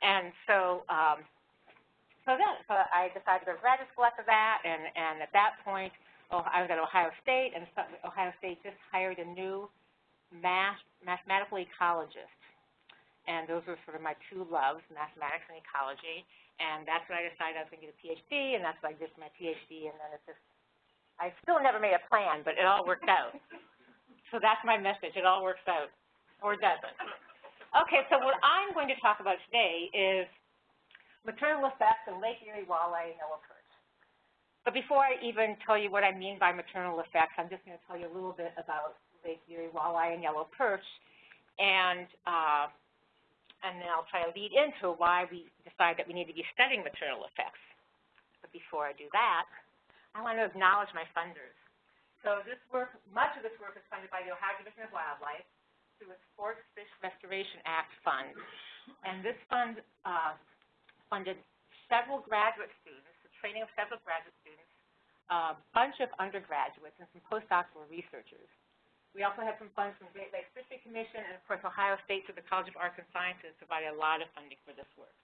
And so, um, so then, so I decided to school after that, and, and at that point, oh, I was at Ohio State, and Ohio State just hired a new math, mathematical ecologist. And those were sort of my two loves, mathematics and ecology. And that's when I decided I was going to get a PhD, and that's what I did my PhD. And then it's just, I still never made a plan, but it all worked out. so that's my message. It all works out, or doesn't. Okay, so what I'm going to talk about today is maternal effects in Lake Erie walleye and yellow perch. But before I even tell you what I mean by maternal effects, I'm just going to tell you a little bit about Lake Erie walleye and yellow perch. And uh, and then I'll try to lead into why we decide that we need to be studying maternal effects. But before I do that, I want to acknowledge my funders. So this work, much of this work is funded by the Ohio Division of Wildlife through a Sports Fish Restoration Act fund. And this fund uh, funded several graduate students, the training of several graduate students, a bunch of undergraduates, and some postdoctoral researchers. We also had some funds from the Great Lakes Fishery Commission, and of course Ohio State through the College of Arts and Sciences provided a lot of funding for this work.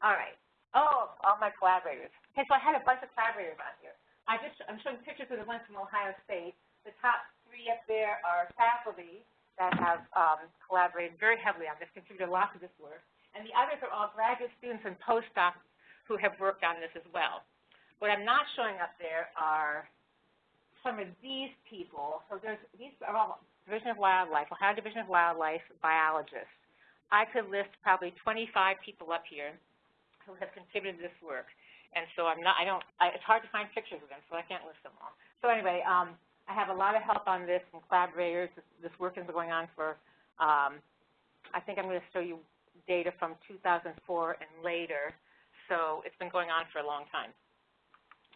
All right. Oh, all my collaborators. Okay, so I had a bunch of collaborators on here. I just, I'm showing pictures of the ones from Ohio State. The top three up there are faculty that have um, collaborated very heavily on this, contributed a lot to this work. And the others are all graduate students and postdocs who have worked on this as well. What I'm not showing up there are some of these people, so there's, these are all Division of Wildlife, Ohio Division of Wildlife biologists. I could list probably 25 people up here who have contributed to this work. And so I'm not, I don't, I, it's hard to find pictures of them, so I can't list them all. So anyway, um, I have a lot of help on this from collaborators. This, this work has been going on for, um, I think I'm going to show you data from 2004 and later. So it's been going on for a long time.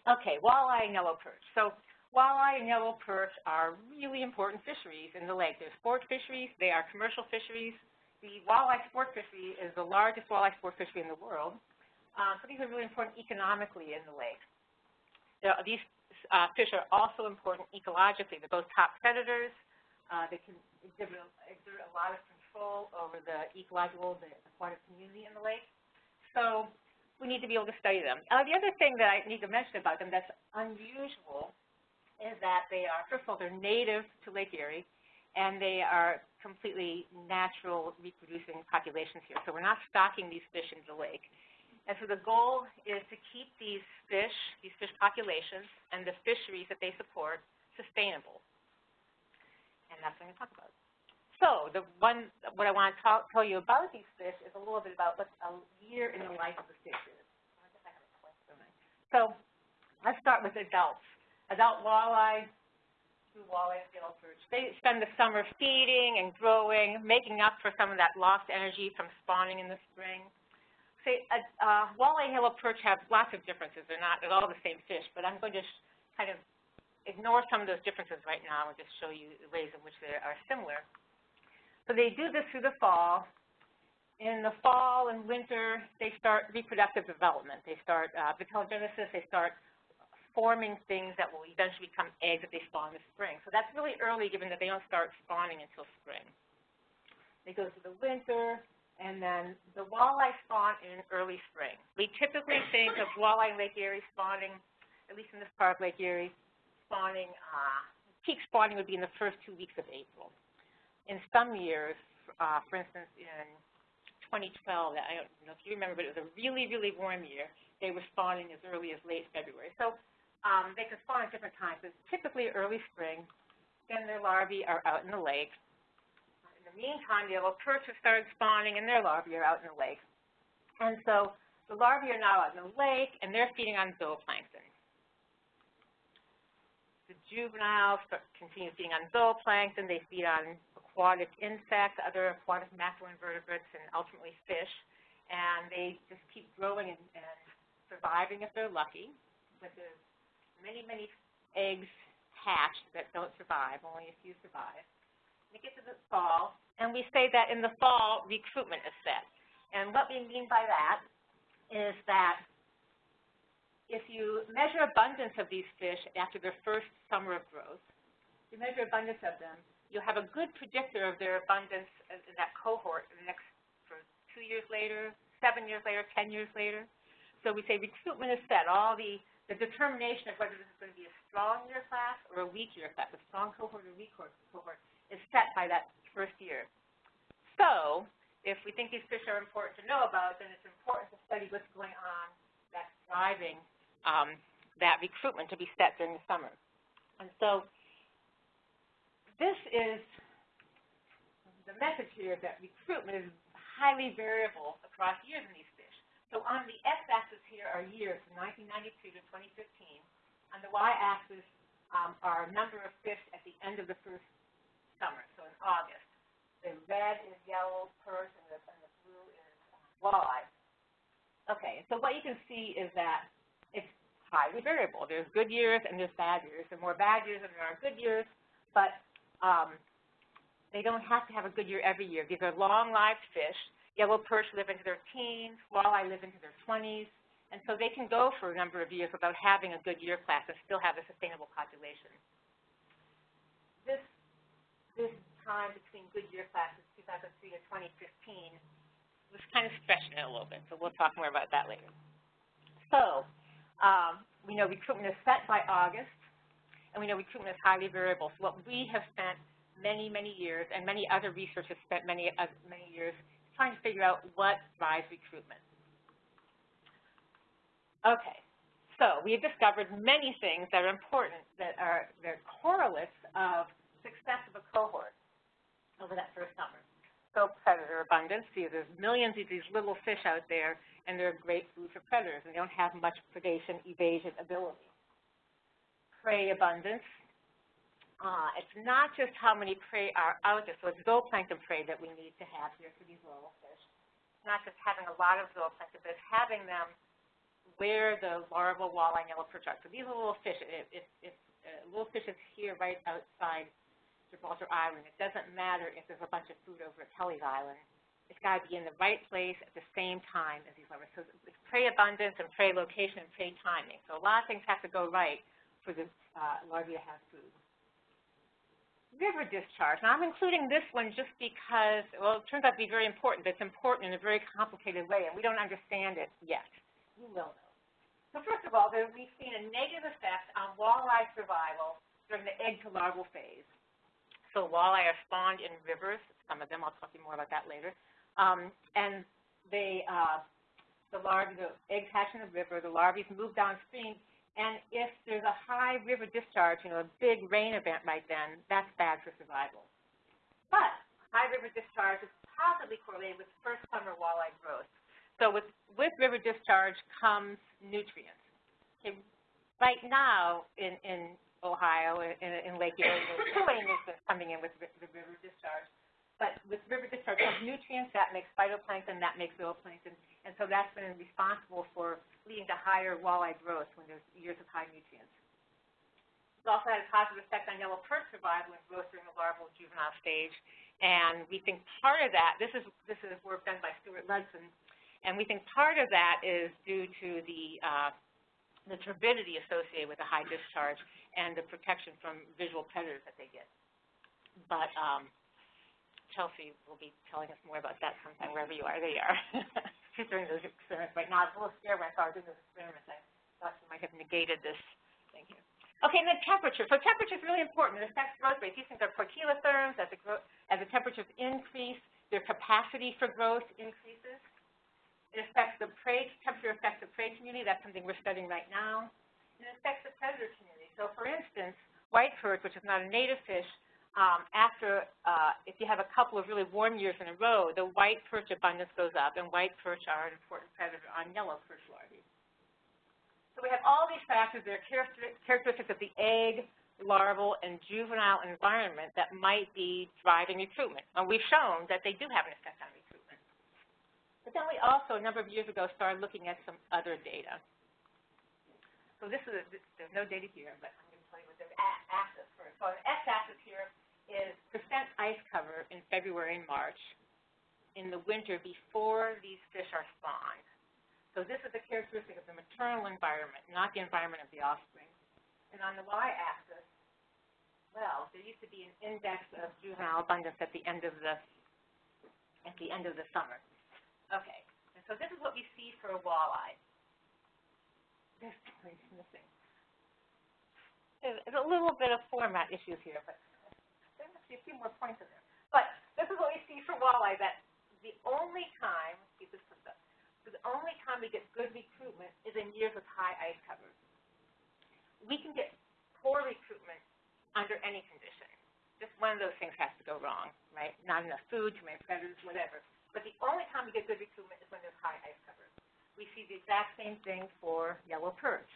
Okay, walleye and yellow perch. So Walleye and yellow perch are really important fisheries in the lake. They're sport fisheries. They are commercial fisheries. The walleye sport fishery is the largest walleye sport fishery in the world. Uh, so these are really important economically in the lake. these uh, fish are also important ecologically. They're both top predators. Uh, they can exhibit, exert a lot of control over the ecological, the aquatic community in the lake. So we need to be able to study them. Uh, the other thing that I need to mention about them that's unusual is that they are, first of all, they're native to Lake Erie, and they are completely natural reproducing populations here. So we're not stocking these fish into the lake. And so the goal is to keep these fish, these fish populations, and the fisheries that they support sustainable. And that's what I'm going to talk about. So the one, what I want to talk, tell you about these fish is a little bit about what a year in the life of the fish is. So let's start with adults adult walleye, two walleye perch. They spend the summer feeding and growing, making up for some of that lost energy from spawning in the spring. Say, uh, uh, walleye and perch have lots of differences. They're not at all the same fish, but I'm going to kind of ignore some of those differences right now and just show you the ways in which they are similar. So they do this through the fall. In the fall and winter, they start reproductive development. They start uh, vitellogenesis. They start forming things that will eventually become eggs that they spawn in the spring. So that's really early given that they don't start spawning until spring. They go through the winter, and then the walleye spawn in early spring. We typically think of walleye Lake Erie spawning, at least in this part of Lake Erie, spawning, uh, peak spawning would be in the first two weeks of April. In some years, uh, for instance, in 2012, I don't know if you remember, but it was a really, really warm year. They were spawning as early as late February. So um, they can spawn at different times. It's typically early spring. Then their larvae are out in the lake. Meantime, the little perch have started spawning, and their larvae are out in the lake. And so the larvae are now out in the lake, and they're feeding on zooplankton. The juveniles continue feeding on zooplankton. They feed on aquatic insects, other aquatic macroinvertebrates, and ultimately fish. And they just keep growing and, and surviving if they're lucky. But there's many, many eggs hatch that don't survive, only a few survive. We get to the fall, and we say that in the fall, recruitment is set. And what we mean by that is that if you measure abundance of these fish after their first summer of growth, you measure abundance of them, you'll have a good predictor of their abundance in that cohort in the next for two years later, seven years later, ten years later. So we say recruitment is set. All the, the determination of whether this is going to be a strong year class or a weak year class, a strong cohort or weak cohort, is set by that first year. So if we think these fish are important to know about, then it's important to study what's going on that's driving um, that recruitment to be set during the summer. And so this is the message here that recruitment is highly variable across years in these fish. So on the x-axis here are years from 1992 to 2015. On the y-axis um, are number of fish at the end of the first summer, so in August. The red is yellow perch and the, and the blue is walleye. Okay, so what you can see is that it's highly variable. There's good years and there's bad years. There are more bad years than there are good years, but um, they don't have to have a good year every year. These are long-lived fish. Yellow perch live into their teens, walleye live into their 20s, and so they can go for a number of years without having a good year class and still have a sustainable population. This, time between good year classes, 2003 to 2015, was kind of stretching it a little bit, so we'll talk more about that later. So um, we know recruitment is set by August, and we know recruitment is highly variable. So what we have spent many, many years, and many other researchers spent many, uh, many years trying to figure out what drives recruitment. Okay, so we have discovered many things that are important that are they're correlates of success of a cohort over that first summer. So predator abundance, see there's millions of these little fish out there and they're great food for predators and they don't have much predation evasion ability. Prey abundance, uh, it's not just how many prey are out there, so it's zooplankton prey that we need to have here for these little fish. It's not just having a lot of zooplankton, but it's having them where the larval walleye yellow perch. So these are little fish. If, if, if uh, little fish is here right outside Gibraltar Island, it doesn't matter if there's a bunch of food over at Kelleys Island. It's got to be in the right place at the same time as these larvae. So it's prey abundance and prey location and prey timing. So a lot of things have to go right for the uh, larvae to have food river discharge. Now, I'm including this one just because, well, it turns out to be very important, but it's important in a very complicated way, and we don't understand it yet. You will know. So first of all, we've seen a negative effect on walleye survival during the egg to larval phase. So walleye are spawned in rivers, some of them, I'll talk to you more about that later, um, and they, uh, the larvae, the eggs hatch in the river, the larvae move downstream, and if there's a high river discharge, you know, a big rain event right then, that's bad for survival. But high river discharge is positively correlated with first summer walleye growth. So with, with river discharge comes nutrients. Okay, right now in, in Ohio, in, in Lake Erie, there's coming in with the river discharge. But with river discharge comes nutrients, that makes phytoplankton, that makes zooplankton, and so that's been responsible for leading to higher walleye growth when there's years of high nutrients. It's also had a positive effect on yellow perch survival and growth during the larval juvenile stage. And we think part of that, this is, this is work done by Stuart Ludsin, and we think part of that is due to the, uh, the turbidity associated with the high discharge and the protection from visual predators that they get. But um, Chelsea will be telling us more about that sometime, wherever you are. There you are. She's doing those experiments right now. I was a little scared when I saw her doing those experiments. I thought she might have negated this thing here. Okay, and then temperature. So temperature is really important. It affects growth rates. These things are poikilotherms. As the, as the temperatures increase, their capacity for growth increases. It affects the prey, temperature affects the prey community. That's something we're studying right now. It affects the predator community. So for instance, white perch, which is not a native fish, um, after, uh, if you have a couple of really warm years in a row, the white perch abundance goes up, and white perch are an important predator on yellow perch larvae. So we have all these factors that are characteristics of the egg, larval, and juvenile environment that might be driving recruitment. And we've shown that they do have an effect on. But then we also, a number of years ago, started looking at some other data. So this is, a, there's no data here, but I'm going to tell you what the axis first. So an x-axis here is percent ice cover in February and March in the winter before these fish are spawned. So this is a characteristic of the maternal environment, not the environment of the offspring. And on the y-axis, well, there used to be an index of juvenile abundance at the end of the at the end of the summer. Okay, and so this is what we see for a walleye. There's something missing. There's, a little bit of format issues here, but there must be a few more points in there. But this is what we see for walleye, that the only time, keep this pushed up, the only time we get good recruitment is in years with high ice covers. We can get poor recruitment under any condition. Just one of those things has to go wrong, right? Not enough food, too many predators, whatever. But the only time we get good recruitment is when there's high ice cover. We see the exact same thing for yellow perch.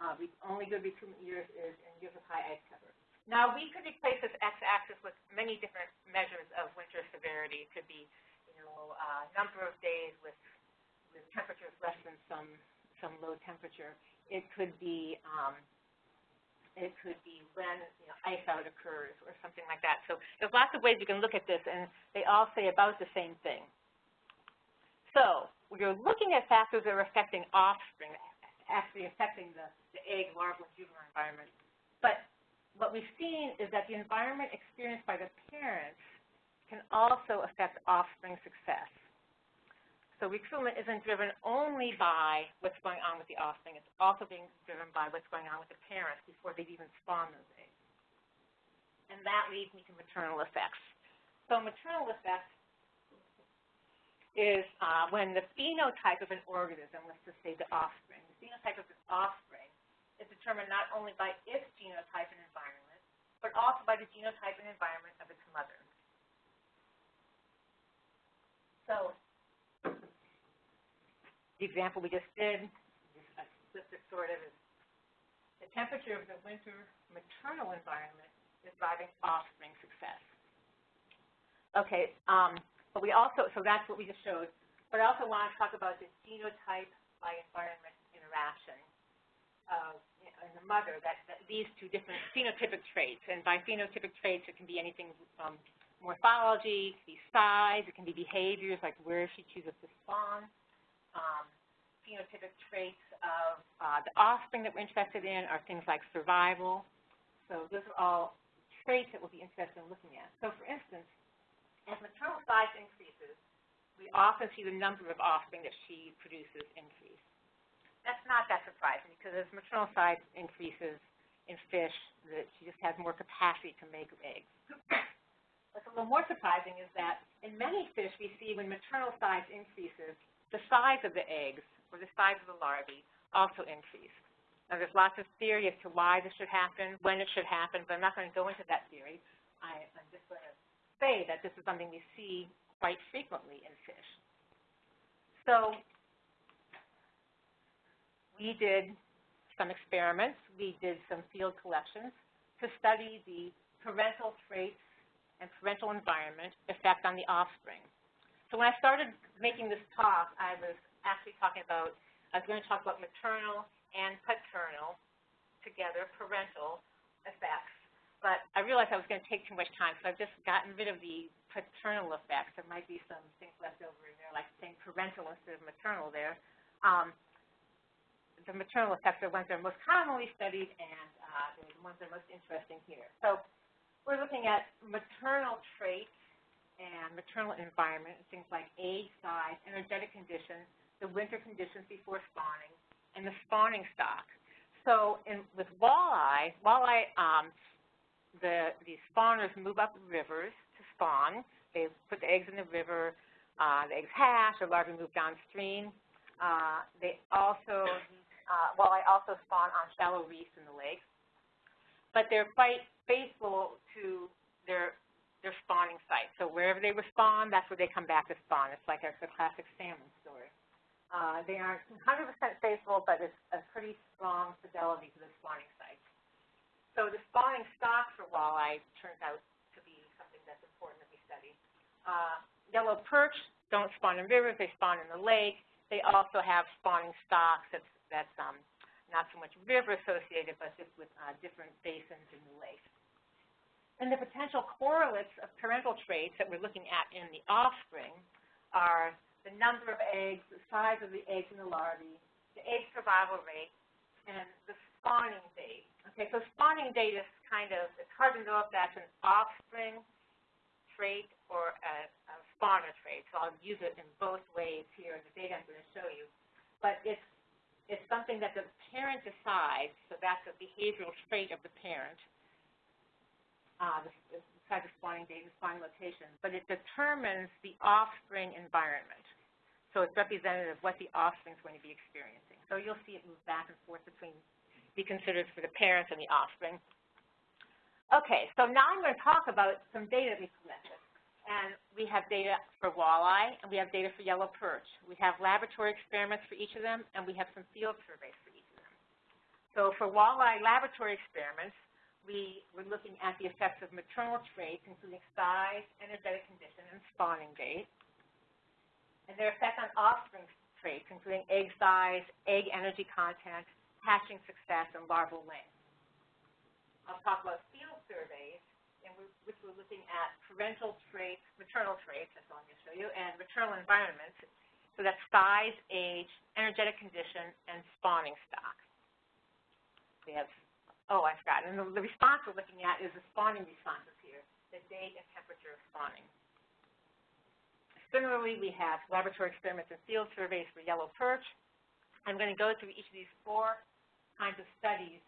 Uh, the only good recruitment years is in years with high ice cover. Now, we could replace this x-axis with many different measures of winter severity. It could be, you know, uh, number of days with, with temperatures less than some, some low temperature. It could be um, it could be when you know, ice out occurs or something like that. So there's lots of ways you can look at this, and they all say about the same thing. So are looking at factors that are affecting offspring, actually affecting the, the egg, larval, juvenile environment. But what we've seen is that the environment experienced by the parents can also affect offspring success. So recruitment isn't driven only by what's going on with the offspring. It's also being driven by what's going on with the parents before they've even spawned those eggs. And that leads me to maternal effects. So maternal effects is uh, when the phenotype of an organism, let's just say the offspring, the phenotype of the offspring is determined not only by its genotype and environment, but also by the genotype and environment of its mother. So the example we just did, just it sort of, is the temperature of the winter maternal environment is driving offspring success. Okay, um, but we also, so that's what we just showed. But I also want to talk about the genotype by environment interaction know, in the mother that, that leads to different phenotypic traits. And by phenotypic traits, it can be anything from morphology, it can be size, it can be behaviors like where she chooses to spawn, um, phenotypic traits of uh, the offspring that we're interested in are things like survival. So those are all traits that we'll be interested in looking at. So for instance, as maternal size increases, we often see the number of offspring that she produces increase. That's not that surprising because as maternal size increases in fish, that she just has more capacity to make eggs. What's a little more surprising is that in many fish we see when maternal size increases, the size of the eggs or the size of the larvae also increase. Now, there's lots of theory as to why this should happen, when it should happen, but I'm not going to go into that theory. I, I'm just going to say that this is something we see quite frequently in fish. So we did some experiments. We did some field collections to study the parental traits and parental environment effect on the offspring. So when I started making this talk, I was actually talking about, I was going to talk about maternal and paternal together, parental effects. But I realized I was going to take too much time, so I've just gotten rid of the paternal effects. There might be some things left over in there, like saying parental instead of maternal there. Um, the maternal effects are ones that are most commonly studied, and uh, the ones that are most interesting here. So we're looking at maternal traits and maternal environment, things like age, size, energetic conditions, the winter conditions before spawning, and the spawning stock. So in, with walleye, walleye, um, the, the spawners move up rivers to spawn. They put the eggs in the river. Uh, the eggs hatch, or larvae move downstream. Uh, they also, uh, walleye also spawn on shallow reefs in the lake. But they're quite faithful to their their spawning site. So wherever they were spawned, that's where they come back to spawn. It's like a, the classic salmon story. Uh, they aren't 100% faithful, but it's a pretty strong fidelity to the spawning site. So the spawning stock for walleye turns out to be something that's important that we study. Uh, yellow perch don't spawn in rivers, they spawn in the lake. They also have spawning stocks that's, that's um, not so much river associated, but just with uh, different basins in the lake. And the potential correlates of parental traits that we're looking at in the offspring are the number of eggs, the size of the eggs in the larvae, the egg survival rate, and the spawning date. Okay, so spawning date is kind of, it's hard to know if that's an offspring trait or a, a spawner trait. So I'll use it in both ways here in the data I'm going to show you. But it's, it's something that the parent decides, so that's a behavioral trait of the parent, uh, the, spawning date and spawning location, but it determines the offspring environment. So it's representative of what the offspring is going to be experiencing. So you'll see it move back and forth between, be considered for the parents and the offspring. Okay, so now I'm going to talk about some data we collected. And we have data for walleye, and we have data for yellow perch. We have laboratory experiments for each of them, and we have some field surveys for each of them. So for walleye laboratory experiments, we were looking at the effects of maternal traits, including size, energetic condition, and spawning date, and their effect on offspring traits, including egg size, egg energy content, hatching success, and larval length. I'll talk about field surveys, in which we're looking at parental traits, maternal traits, that's all I'm going to show you, and maternal environments, so that's size, age, energetic condition, and spawning stock. We have, oh, I forgot, and the, response we're looking at is the spawning responses here, the date and temperature of spawning. Similarly, we have laboratory experiments and field surveys for yellow perch. I'm going to go through each of these four kinds of studies,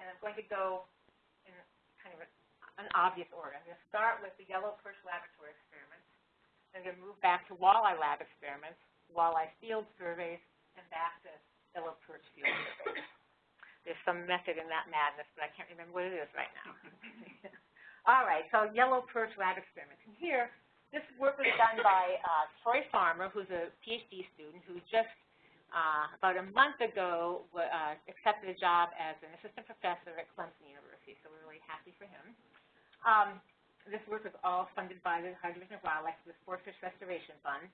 and I'm going to go in kind of an obvious order. I'm going to start with the yellow perch laboratory experiments. I'm going to move back to walleye lab experiments, walleye field surveys, and back to yellow perch field surveys. There's some method in that madness, but I can't remember what it is right now. All right, so yellow perch lab experiments. And here, this work was done by uh, Troy Farmer, who's a PhD student who just uh, about a month ago uh, accepted a job as an assistant professor at Clemson University, so we're really happy for him. Um, this work was all funded by the Ohio Division of Wildlife, the Sport Fish Restoration Fund.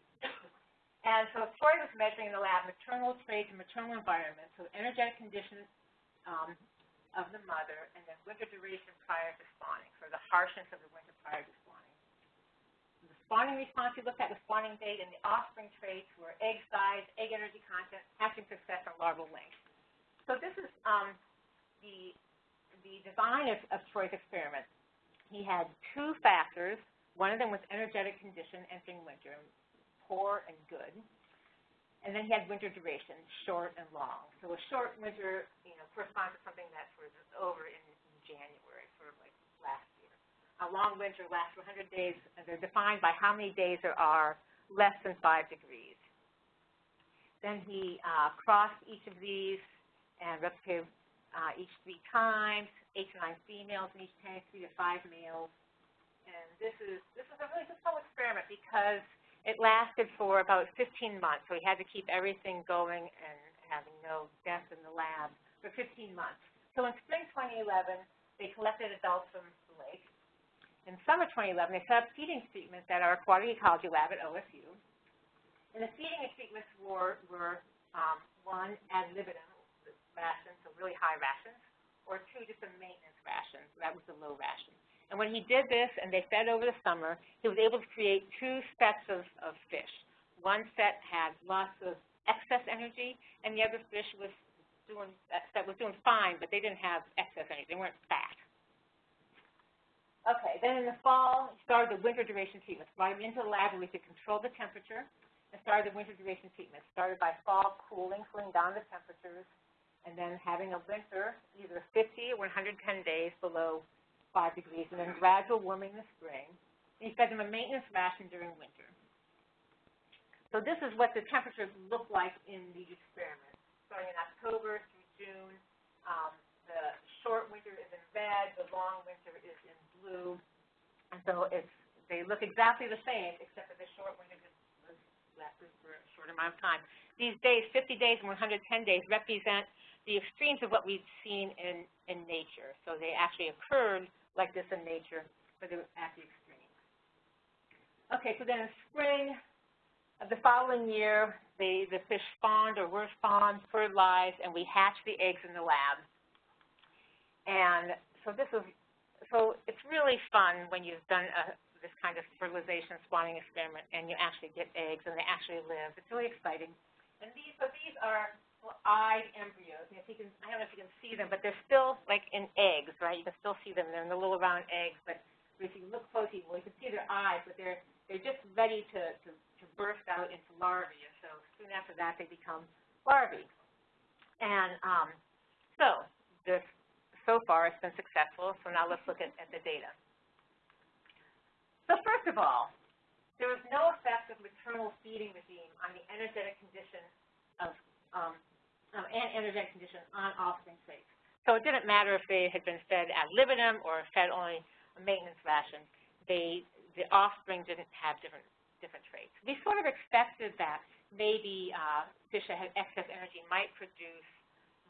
And so Troy was measuring in the lab maternal traits and maternal environment, so energetic conditions um, of the mother, and then winter duration prior to spawning, so the harshness of the winter prior to spawning The spawning response we looked at the spawning date, and the offspring traits were egg size, egg energy content, hatching success, and larval length. So this is um, the, the design of, of Troy's experiment. He had two factors. One of them was energetic condition entering winter, poor and good. And then he had winter duration, short and long. So a short winter, you know, corresponds to something that sort of is over in, in January, sort of like last year. a long winter lasts 100 days, and they're defined by how many days there are less than 5 degrees. Then he uh, crossed each of these and replicated uh, each three times, eight to nine females in each tank, three to five males. And this is this is a really successful experiment because it lasted for about 15 months. So we had to keep everything going and having no deaths in the lab for 15 months. So in spring 2011, they collected adults from the lake in summer 2011, they set up feeding treatments at our aquatic ecology lab at OSU. And the feeding treatments were, were um, one, ad libitum rations, so really high rations, or two, just a maintenance ration. So that was the low ration. And when he did this and they fed over the summer, he was able to create two sets of, of fish. One set had lots of excess energy, and the other fish was doing, that was doing fine, but they didn't have excess energy. They weren't fat. Okay, then in the fall, he started the winter duration treatment. Brought him into the lab where we could control the temperature and started the winter duration treatment. Started by fall cooling, cooling down the temperatures, and then having a winter, either 50 or 110 days below 5 degrees, and then gradual warming in the spring. And he fed them a maintenance ration during winter. So this is what the temperatures look like in these experiments, starting in October through June. Um, the short winter is in red, the long winter is in blue. And so it's, they look exactly the same, except for the short winter lasted for a short amount of time. These days, 50 days and 110 days, represent the extremes of what we've seen in, in nature. So they actually occurred like this in nature, but they were at the extremes. Okay, so then in spring of the following year, they, the fish spawned or were spawned, fertilized, and we hatched the eggs in the lab. And so this is, so it's really fun when you've done a, this kind of fertilization spawning experiment and you actually get eggs and they actually live. It's really exciting. And these, so these are eyed embryos. And if you can, I don't know if you can see them, but they're still like in eggs, right? You can still see them. They're in the little round eggs, but if you look closely, well, you can see their eyes, but they're they're just ready to, to, to burst out into larvae, and so soon after that they become larvae. And um, so this so far it's been successful, so now let's look at, at the data. So first of all, there was no effect of maternal feeding regime on the energetic condition of um, um, and energetic condition on offspring traits. So it didn't matter if they had been fed ad libitum or fed only a maintenance ration. They, the offspring didn't have different, different traits. We sort of expected that maybe uh, fish that had excess energy might produce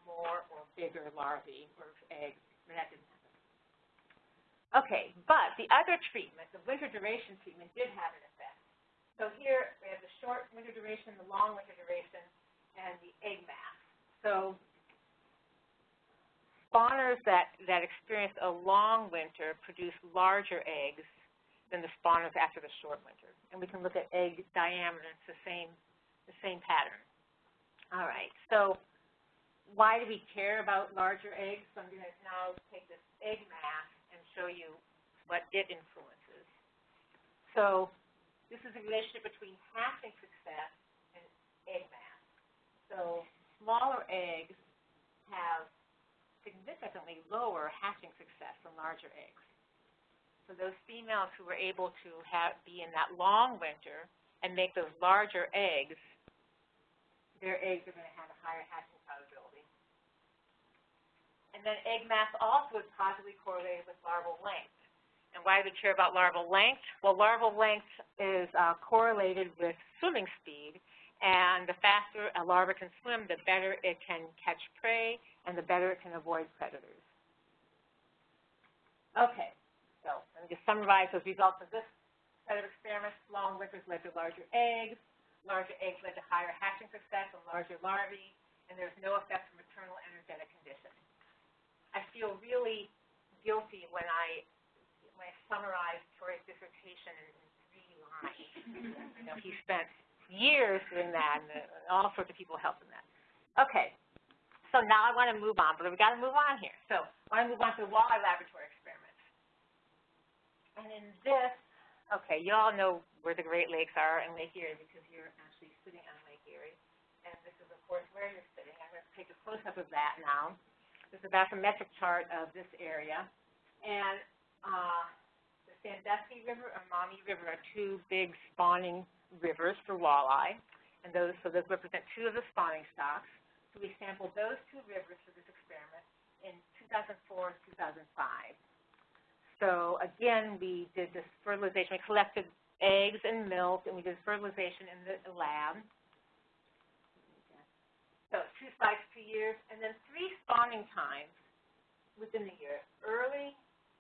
more or bigger larvae or eggs, but that didn't happen. Okay, but the other treatment, the winter duration treatment, did have an effect. So here we have the short winter duration, the long winter duration, and the egg mass. So spawners that, that experience a long winter produce larger eggs than the spawners after the short winter. And we can look at egg diameter, it's the same, the same pattern. All right, so why do we care about larger eggs? So I'm going to now take this egg mass and show you what it influences. So this is a relationship between hatching success and egg mass. So smaller eggs have significantly lower hatching success than larger eggs. So those females who were able to have, be in that long winter and make those larger eggs, their eggs are going to have a higher hatching probability. And then egg mass also is positively correlated with larval length. And why do we care about larval length? Well, larval length is uh, correlated with swimming speed, and the faster a larva can swim, the better it can catch prey and the better it can avoid predators. Okay, so let me just summarize those results of this set of experiments. Long winters led to larger eggs, larger eggs led to higher hatching success and larger larvae, and there's no effect from maternal energetic conditions. I feel really guilty when I when I summarize Troy's dissertation in three lines. you know, he spent years doing that, and uh, all sorts of people helped in that. Okay, so now I want to move on, but we've got to move on here. So I want to move on to the walleye laboratory experiments. And in this, okay, you all know where the Great Lakes are in Lake Erie because you're actually sitting on Lake Erie. And this is, of course, where you're sitting. I'm going to take a close-up of that now. This is a bathymetric chart of this area. And uh, the Sandusky River and Maumee River are two big spawning rivers for walleye, and those so those represent two of the spawning stocks. So we sampled those two rivers for this experiment in 2004 2005. So again, we did this fertilization. We collected eggs and milk, and we did fertilization in the lab. So two spikes per year, and then three spawning times within the year, early,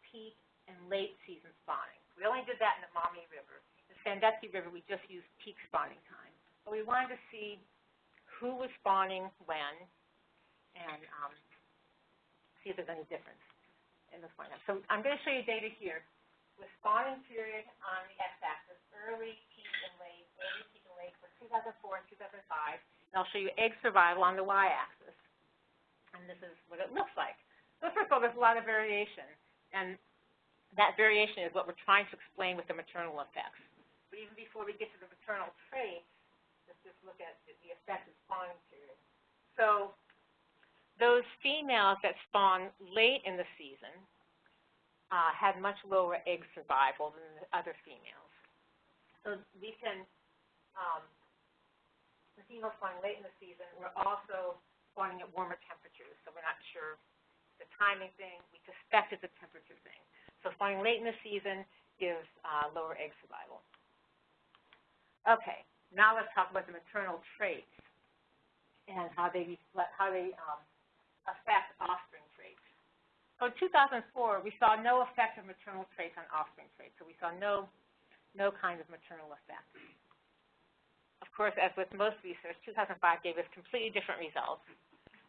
peak, and late season spawning. We only did that in the Maumee River. Sandusky River, we just used peak spawning time. But we wanted to see who was spawning when and um, see if there's any difference in the spawning time. So I'm going to show you data here with spawning period on the x-axis, early, peak, and late, early, peak, and late for 2004 and 2005. And I'll show you egg survival on the y-axis. And this is what it looks like. So first of all, there's a lot of variation. And that variation is what we're trying to explain with the maternal effects. But even before we get to the maternal traits, let's just look at the, effect of spawning period. So those females that spawn late in the season uh, had much lower egg survival than the other females. So we can, um, the females spawning late in the season were also spawning at warmer temperatures, so we're not sure the timing thing. We suspect it's a temperature thing. So spawning late in the season gives uh, lower egg survival. Okay, now let's talk about the maternal traits and how they how they um, affect offspring traits. So in 2004, we saw no effect of maternal traits on offspring traits. So we saw no no kind of maternal effect. Of course, as with most research, 2005 gave us completely different results.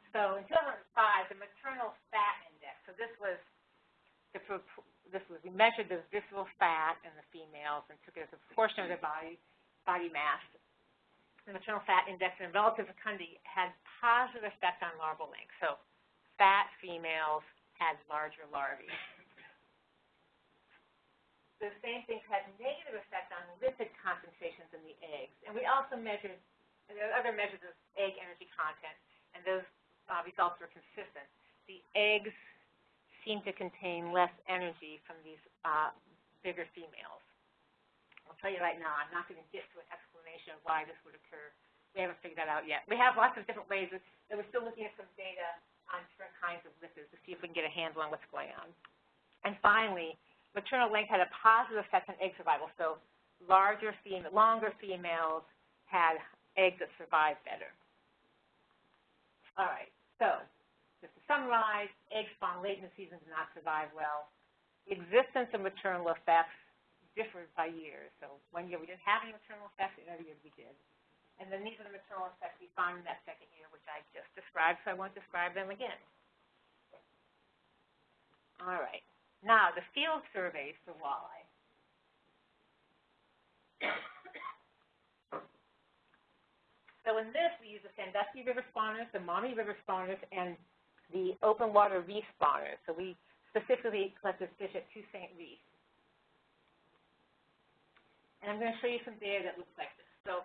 So in 2005, the maternal fat index. So this was the, this was we measured the visceral fat in the females and took it as a portion of their body body mass, the maternal fat index and relative fecundity had positive effect on larval length. So fat females had larger larvae. the same things had negative effect on lipid concentrations in the eggs. And we also measured, other measures of egg energy content, and those uh, results were consistent. The eggs seem to contain less energy from these uh, bigger females. I'll tell you right now, I'm not going to get to an explanation of why this would occur. We haven't figured that out yet. We have lots of different ways, and we're still looking at some data on different kinds of lipids to see if we can get a handle on what's going on. And finally, maternal length had a positive effect on egg survival. So larger fem longer females had eggs that survived better. All right, so just to summarize, eggs spawned late in the season do not survive well. The existence of maternal effects differs by year. So one year we didn't have any maternal effects, another year we did. And then these are the maternal effects we found in that second year, which I just described, so I won't describe them again. All right. Now, the field surveys for walleye. So in this, we use the Sandusky river spawners, the Maumee river spawners, and the open water reef spawners. So we specifically collected fish at Toussaint Reef. And I'm going to show you some data that looks like this. So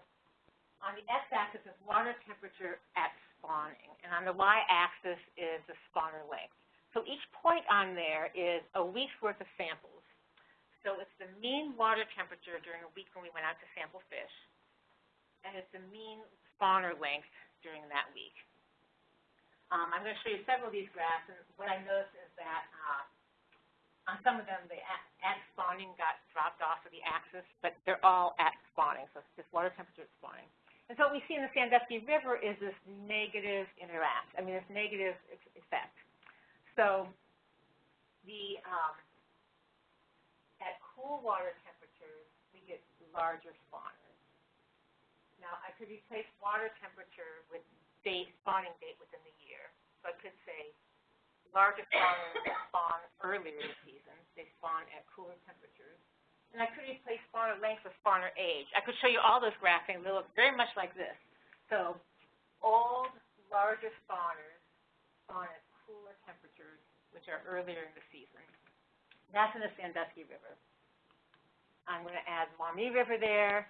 on the x-axis is water temperature at spawning, and on the y-axis is the spawner length. So each point on there is a week's worth of samples. So it's the mean water temperature during a week when we went out to sample fish, and it's the mean spawner length during that week. Um, I'm going to show you several of these graphs, and what I noticed is that uh, on some of them, the at spawning got dropped off of the axis, but they're all at spawning, so it's just water temperature at spawning. And so what we see in the Sandusky River is this negative interact, I mean, this negative effect. So the um, at cool water temperatures, we get larger spawners. Now, I could replace water temperature with date, spawning date within the year. So I could say larger spawners spawn earlier in the season. They spawn at cooler temperatures. And I could replace spawner length with spawner age. I could show you all those graphing. They look very much like this. So old, larger spawners spawn at cooler temperatures, which are earlier in the season. That's in the Sandusky River. I'm going to add Maumee River there.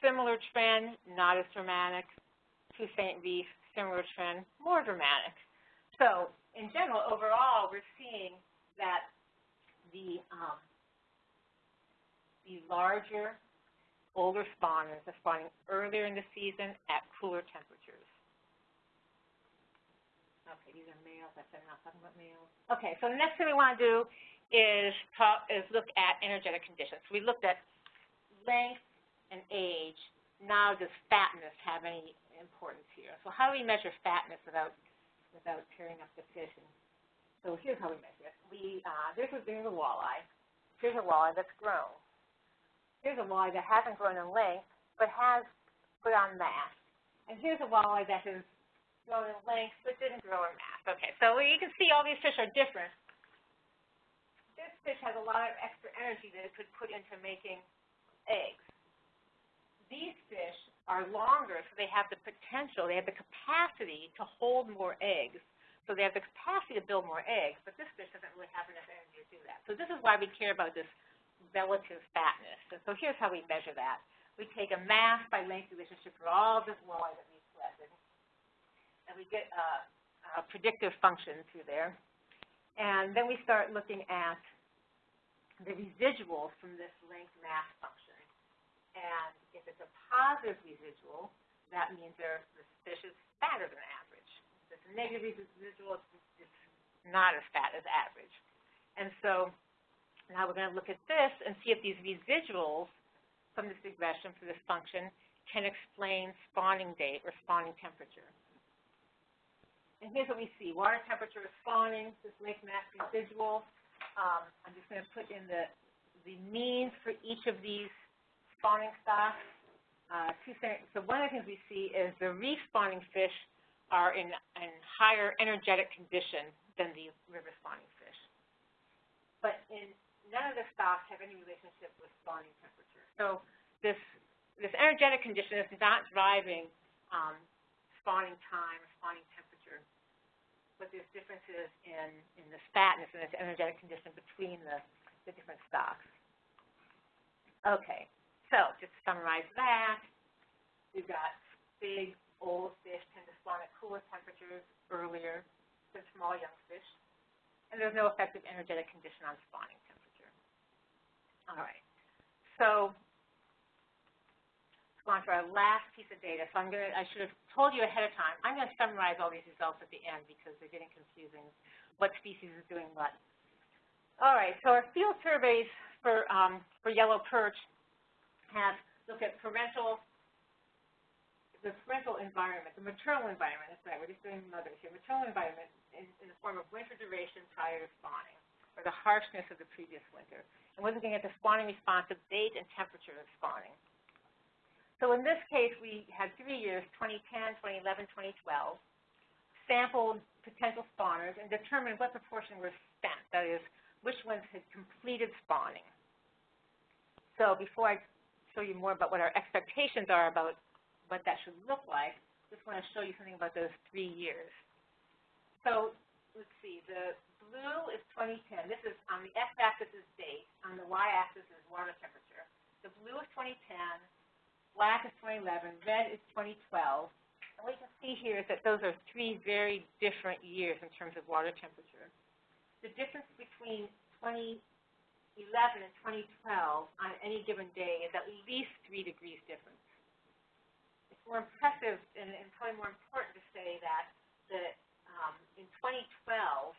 Similar trend, not as dramatic. Toussaint Reef, similar trend, more dramatic. So in general, overall, we're seeing that the um, the larger, older spawners are spawning earlier in the season at cooler temperatures. Okay, these are males. I said I'm not talking about males. Okay, so the next thing we want to do is talk is look at energetic conditions. We looked at length and age. Now, does fatness have any importance here? So how do we measure fatness without without tearing up the fish? And so here's how we measure it. We uh, this is there's a walleye. Here's a walleye that's grown. Here's a walleye that hasn't grown in length but has put on mass. And here's a walleye that has grown in length, but didn't grow in mass. Okay, so you can see all these fish are different. This fish has a lot of extra energy that it could put into making eggs. These fish are longer, so they have the potential, they have the capacity to hold more eggs. So they have the capacity to build more eggs, but this fish doesn't really have enough energy to do that. So this is why we care about this relative fatness. And so here's how we measure that. We take a mass by length relationship for all this walleye that we've collected and we get a, a predictive function through there. And then we start looking at the residuals from this length mass function. And if it's a positive residual, that means the fish is fatter than average. If it's a negative residual, it's, it's not as fat as average. And so now we're going to look at this and see if these residuals from this regression for this function can explain spawning date or spawning temperature. And here's what we see. Water temperature is spawning, this lake mass residual. Um, I'm just going to put in the, the means for each of these spawning stocks. Uh, so one of the things we see is the reef spawning fish are in, a higher energetic condition than the river spawning fish. But in, none of the stocks have any relationship with spawning temperature. So this, this energetic condition is not driving um, spawning time or spawning temperature but there's differences in, in the fatness and this energetic condition between the, the different stocks. Okay, so just to summarize that, we've got big, old fish tend to spawn at cooler temperatures earlier than small young fish, and there's no effective energetic condition on spawning temperature. All right, so on to our last piece of data. So I'm going to, I should have told you ahead of time, I'm going to summarize all these results at the end because they're getting confusing, what species is doing what. All right, so our field surveys for, um, for yellow perch have looked at parental, the parental environment, the maternal environment, that's right, we're just doing mothers here, maternal environment in, in the form of winter duration prior to spawning, or the harshness of the previous winter. And we're looking at the spawning response of date and temperature of spawning. So in this case, we had three years, 2010, 2011, 2012, sampled potential spawners and determined what proportion were spent, that is, which ones had completed spawning. So before I show you more about what our expectations are about what that should look like, just want to show you something about those three years. So let's see, the blue is 2010. This is on the x-axis is date, on the y-axis is water temperature. The blue is 2010, black is 2011, red is 2012. And what you can see here is that those are three very different years in terms of water temperature. The difference between 20 11 and 2012 on any given day is at least 3 degrees difference. It's more impressive and, and probably more important to say that the, um, in 2012,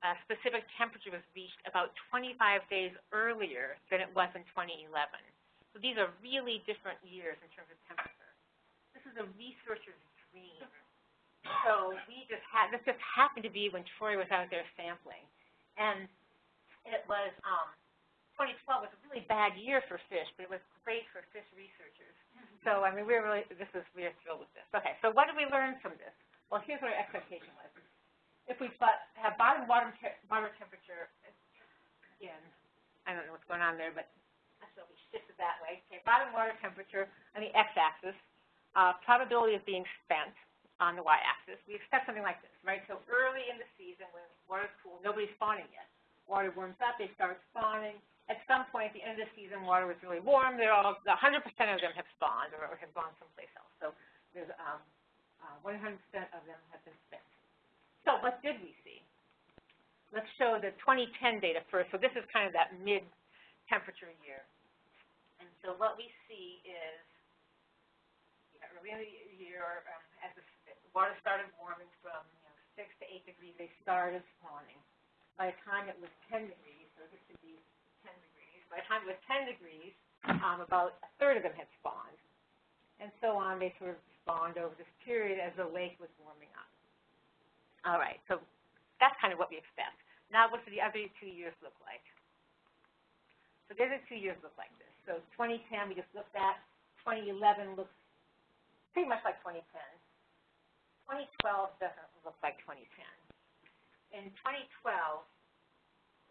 a specific temperature was reached about 25 days earlier than it was in 2011. So these are really different years in terms of temperature. This is a researcher's dream. So we just had, this just happened to be when Troy was out there sampling. And it was um, 2012 was a really bad year for fish, but it was great for fish researchers. Mm-hmm. So I mean, we're really this is we're thrilled with this. Okay, so what did we learn from this? Well, here's what our expectation was. If we have bottom water te water temperature, again, I don't know what's going on there, but so we shifted that way. Okay, bottom water temperature on the x-axis, uh, probability of being spent on the y-axis. We expect something like this, right? So early in the season, when water's cool, nobody's spawning yet water warms up, they start spawning. At some point at the end of the season, water was really warm. They're all, 100% of them have spawned or have gone someplace else. So there's 100% um, uh, of them have been spent. So what did we see? Let's show the 2010 data first. So this is kind of that mid-temperature year. And so what we see is yeah, early in the year, um, as the water started warming from you know, 6 to 8 degrees, they started spawning. By the time it was 10 degrees, so this should be 10 degrees, by the time it was 10 degrees, um, about a third of them had spawned. And so on, they sort of spawned over this period as the lake was warming up. All right, so that's kind of what we expect. Now what do the other two years look like? So the other two years look like this. So 2010 we just looked at. 2011 looks pretty much like 2010. 2012 doesn't look like 2010 in 2012,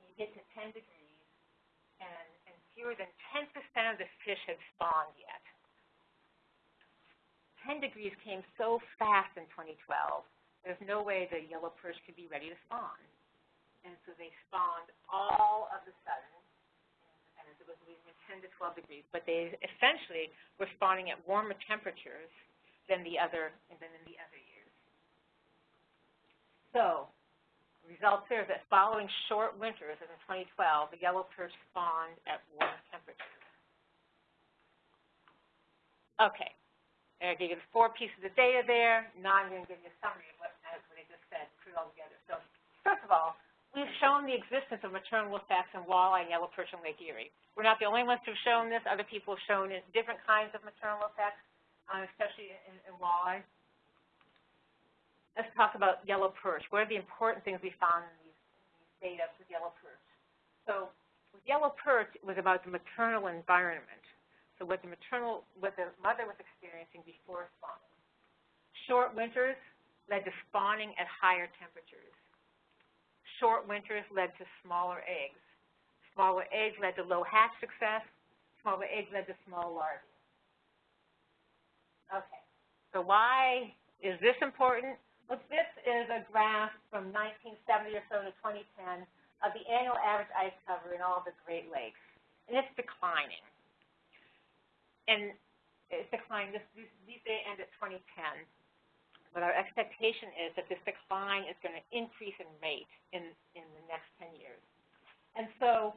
you get to 10 degrees, and, and fewer than 10% of the fish had spawned yet. 10 degrees came so fast in 2012, there's no way the yellow perch could be ready to spawn. And so they spawned all of a sudden, and it was losing 10 to 12 degrees, but they essentially were spawning at warmer temperatures than the other than in the other years. So results here is that following short winters, as in 2012, the yellow perch spawned at warm temperatures. Okay. I gave you the four pieces of data there. Now I'm going to give you a summary of what, what I just said, put it all together. So first of all, we've shown the existence of maternal effects in walleye and yellow perch in Lake Erie. We're not the only ones who've shown this. Other people have shown different kinds of maternal effects, um, especially in, in walleye let's talk about yellow perch. What are the important things we found in these, data with yellow perch? So with yellow perch, it was about the maternal environment. So what the maternal, what the mother was experiencing before spawning. Short winters led to spawning at higher temperatures. Short winters led to smaller eggs. Smaller eggs led to low hatch success. Smaller eggs led to small larvae. Okay, so why is this important? Look, this is a graph from 1970 or so to 2010 of the annual average ice cover in all the Great Lakes, and it's declining. and it's declining. This, these, these data end at 2010. But our expectation is that this decline is going to increase in rate in, in the next 10 years. And so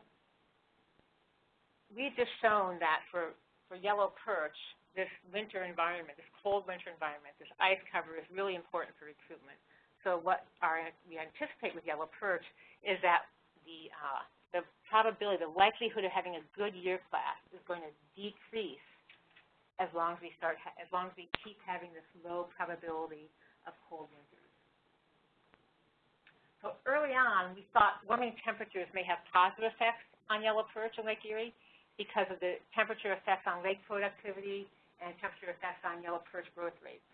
we've just shown that for, for yellow perch, this winter environment, this cold winter environment, this ice cover is really important for recruitment. So what our, we anticipate with yellow perch is that the, uh, the probability, the likelihood of having a good year class is going to decrease as long as we start, as long as we keep having this low probability of cold winters. So early on, we thought warming temperatures may have positive effects on yellow perch in Lake Erie because of the temperature effects on lake productivity and temperature effects on yellow perch growth rates.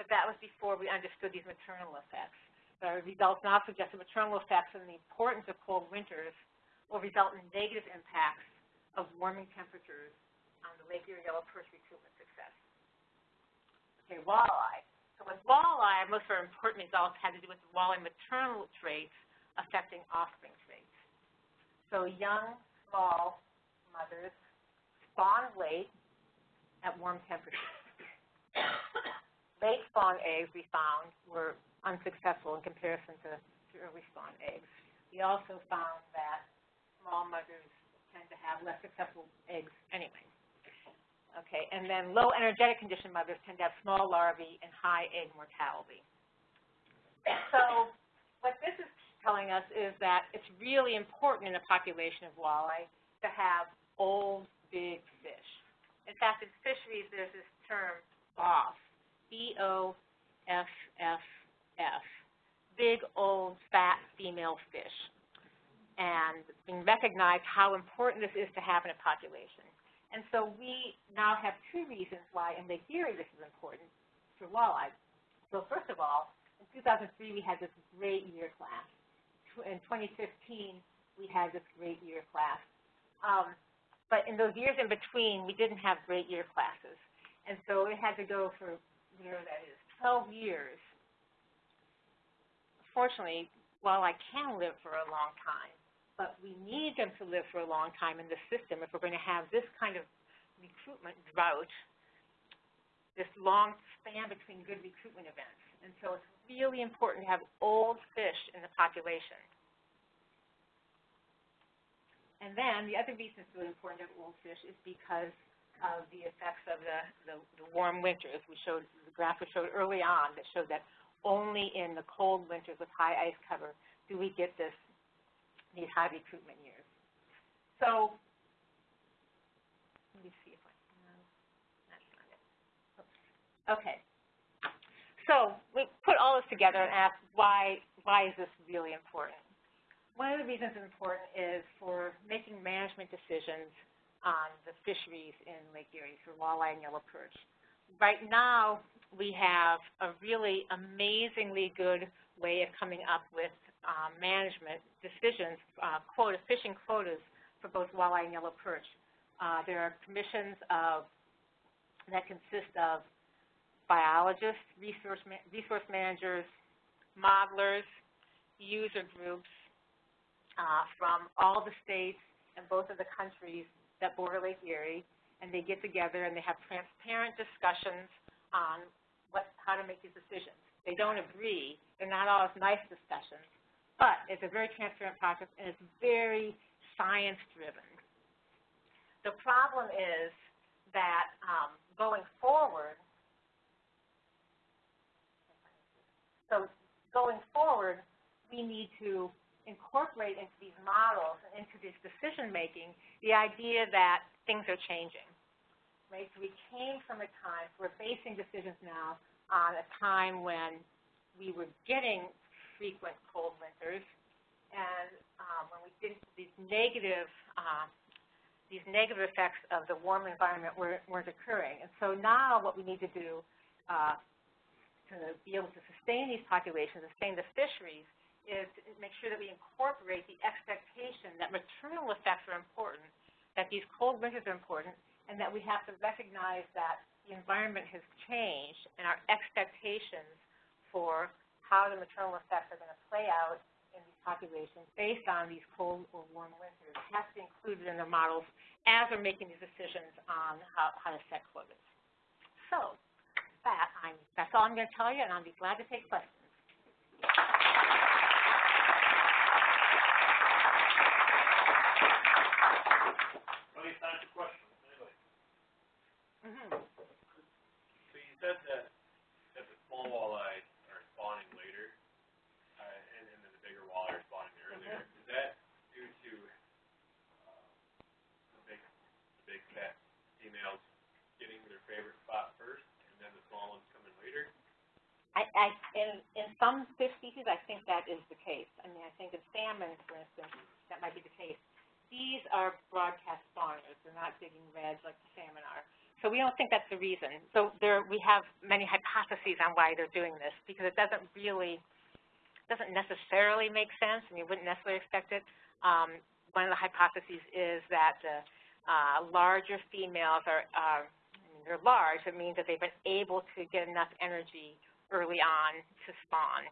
But that was before we understood these maternal effects. The results now suggest maternal effects and the importance of cold winters will result in negative impacts of warming temperatures on the Lake Erie yellow perch recruitment success. Okay, walleye. So with walleye, most of our important results had to do with walleye maternal traits affecting offspring traits. So young, small mothers spawn late at warm temperatures. late spawn eggs we found were unsuccessful in comparison to, early spawn eggs. We also found that small mothers tend to have less successful eggs anyway. Okay, and then low energetic condition mothers tend to have small larvae and high egg mortality. So what this is telling us is that it's really important in a population of walleye to have old, big fish. In fact, in fisheries, there's this term BOFF, B-O-F-F-F, big, old, fat female fish. And being recognized how important this is to have in a population. And so we now have two reasons why in Lake Erie this is important for walleye. So first of all, in 2003 we had this great year class. In 2015 we had this great year class. Um, but in those years in between, we didn't have great year classes. And so it had to go for, whatever that is, 12 years. Fortunately, walleye can live for a long time but we need them to live for a long time in the system if we're going to have this kind of recruitment drought, this long span between good recruitment events. And so it's really important to have old fish in the population. And then the other reason it's really important to have is because of the effects of the, the, the warm winters. We showed, the graph we showed early on that showed that only in the cold winters with high ice cover do we get this these high recruitment years. So let me see if I can, that's not it. Okay. So we put all this together and asked why, why is this really important? One of the reasons it's important is for making management decisions on the fisheries in Lake Erie for walleye and yellow perch. Right now, we have a really amazingly good way of coming up with uh, management decisions, uh, quota, fishing quotas for both walleye and yellow perch. Uh, there are commissions of, that consist of biologists, resource, ma resource managers, modelers, user groups uh, from all the states and both of the countries that border Lake Erie, and they get together and they have transparent discussions on what, how to make these decisions. They don't agree. They're not always nice discussions, but it's a very transparent process, and it's very science-driven. The problem is that um, going forward, so going forward, we need to incorporate into these models and into this decision-making the idea that things are changing. Right? So we came from a time, we're basing decisions now on a time when we were getting frequent cold winters, and um, when we did these negative uh, these negative effects of the warm environment weren't, weren't occurring. And so now what we need to do uh, to be able to sustain these populations, sustain the fisheries, is to make sure that we incorporate the expectation that maternal effects are important, that these cold winters are important, and that we have to recognize that the environment has changed and our expectations for how the maternal effects are going to play out in these populations based on these cold or warm winters has to be included in their models as they're making these decisions on how, how to set quotas. So, that, I'm, that's all I'm going to tell you, and I'll be glad to take questions. Okay, time for questions, anybody? Mm-hmm. So you said that, that the small walleye are spawning later, uh, and, and then the bigger walleye are spawning earlier. Is that due to, uh, the big, the big fat females getting their favorite spot first, and then the small ones coming later? I, I, in, in some fish species, I think that is the case. I mean, I think in salmon, for instance, that might be the case. These are broadcast spawners. They're not digging redds like the salmon are. So we don't think that's the reason. So there, we have many hypotheses on why they're doing this because it doesn't really, doesn't necessarily make sense, and you wouldn't necessarily expect it. Um, one of the hypotheses is that the uh, larger females are, are, I mean, they're large. It means that they've been able to get enough energy early on to spawn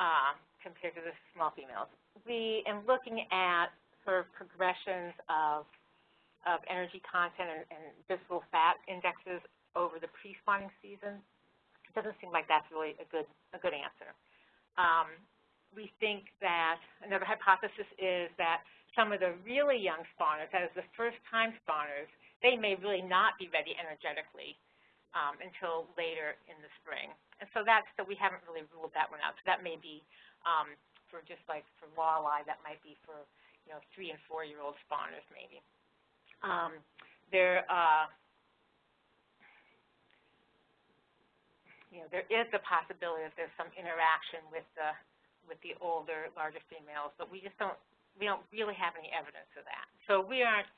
uh, compared to the small females. We, in looking at sort of progressions of, of energy content and, and visceral fat indexes over the pre-spawning season, it doesn't seem like that's really a good, a good answer. Um, we think that another hypothesis is that some of the really young spawners, that is the first-time spawners, they may really not be ready energetically um, until later in the spring. And so that's, so we haven't really ruled that one out. So that may be um, for just like for walleye, that might be for, you know, three and four-year-old spawners maybe. Um, there, uh, you know, there is the possibility that there's some interaction with the, with the older, larger females, but we just don't, we don't really have any evidence of that. So we aren't,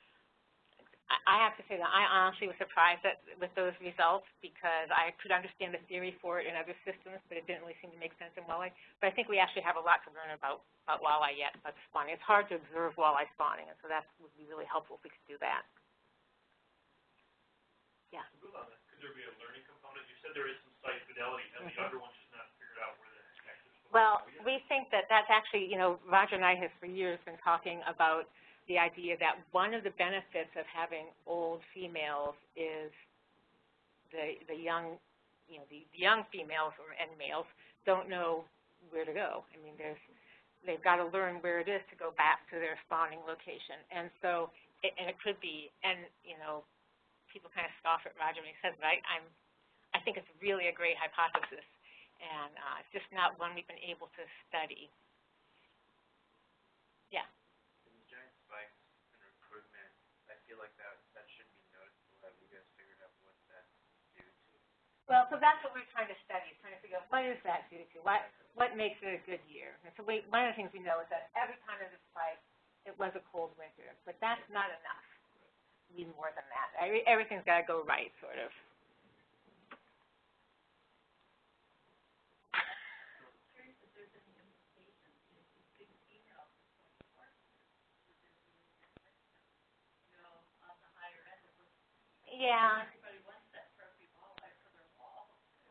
I have to say that I honestly was surprised at, with those results because I could understand the theory for it in other systems, but it didn't really seem to make sense in walleye. But I think we actually have a lot to learn about, about walleye yet, about spawning. It's hard to observe walleye spawning, and so that would be really helpful if we could do that. To move on that, could there be a learning component? You said there is some site fidelity, and the Mhm. younger ones just not figured out where the heck to Well, we think that that's actually, you know, Roger and I have for years been talking about the idea that one of the benefits of having old females is the, the young, you know, the, the young females or, and males don't know where to go. I mean, there's, they've got to learn where it is to go back to their spawning location. And so, it, and it could be, and, you know, people kind of scoff at Roger when he says, but I, I'm, I think it's really a great hypothesis and uh, it's just not one we've been able to study. Yeah. These giant spikes in recruitment, I feel like that, that should be noticeable. Have you guys figured out what that's due to? Well, so that's what we're trying to study, trying to figure out what is that due to? What, what makes it a good year? And so we, one of the things we know is that every time there's a spike, it was a cold winter, but that's not enough. We need more than that. Every, everything's got to go right, sort of. Yeah.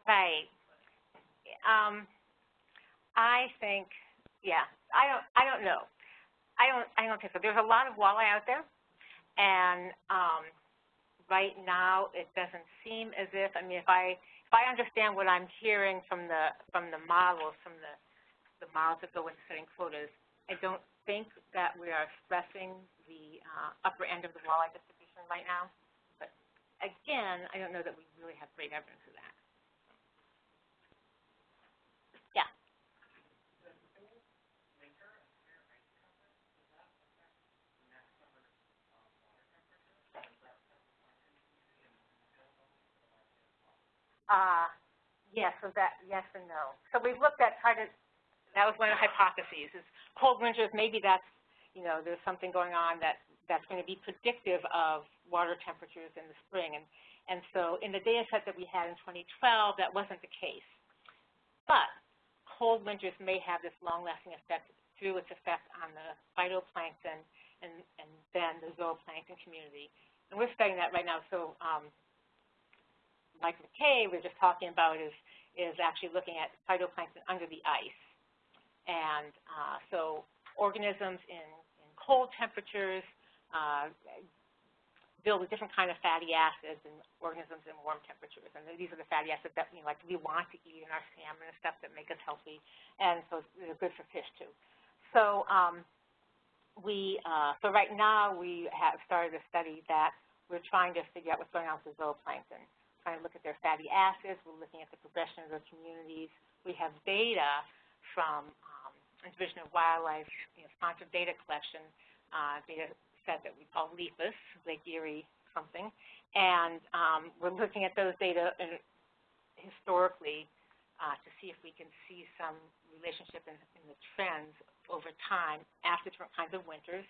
Right. Um, I think, yeah, I don't, I don't know. I don't, I don't think so. There's a lot of walleye out there, and um, right now it doesn't seem as if. I mean, if I, if I understand what I'm hearing from the, from the models, from the, the models that go into setting quotas, I don't think that we are stressing the uh, upper end of the walleye distribution right now. But again, I don't know that we really have great evidence of that. Yeah. Uh, yes, so that, yes and no. So we've looked at, tried to, that was one of the hypotheses, is cold winters, maybe that's, you know, there's something going on that, that's going to be predictive of water temperatures in the spring. And, and so in the data set that we had in 2012, that wasn't the case. But cold winters may have this long-lasting effect through its effect on the phytoplankton and, and then the zooplankton community. And we're studying that right now. So um, Mike McKay we're just talking about is, is actually looking at phytoplankton under the ice. And, uh, so organisms in, in cold temperatures, uh, build a different kind of fatty acids in organisms in warm temperatures. And these are the fatty acids that, you know, like we want to eat in our salmon and stuff that make us healthy. And so they're good for fish too. So, um, we, uh, so right now we have started a study that we're trying to figure out what's going on with the zooplankton, trying to look at their fatty acids. We're looking at the progression of their communities. We have data from um, Division of Wildlife, you know, sponsored data collection, uh, data set that we call LEPAS, Lake Erie something, and um, we're looking at those data uh, historically uh, to see if we can see some relationship in, in the trends over time after different kinds of winters.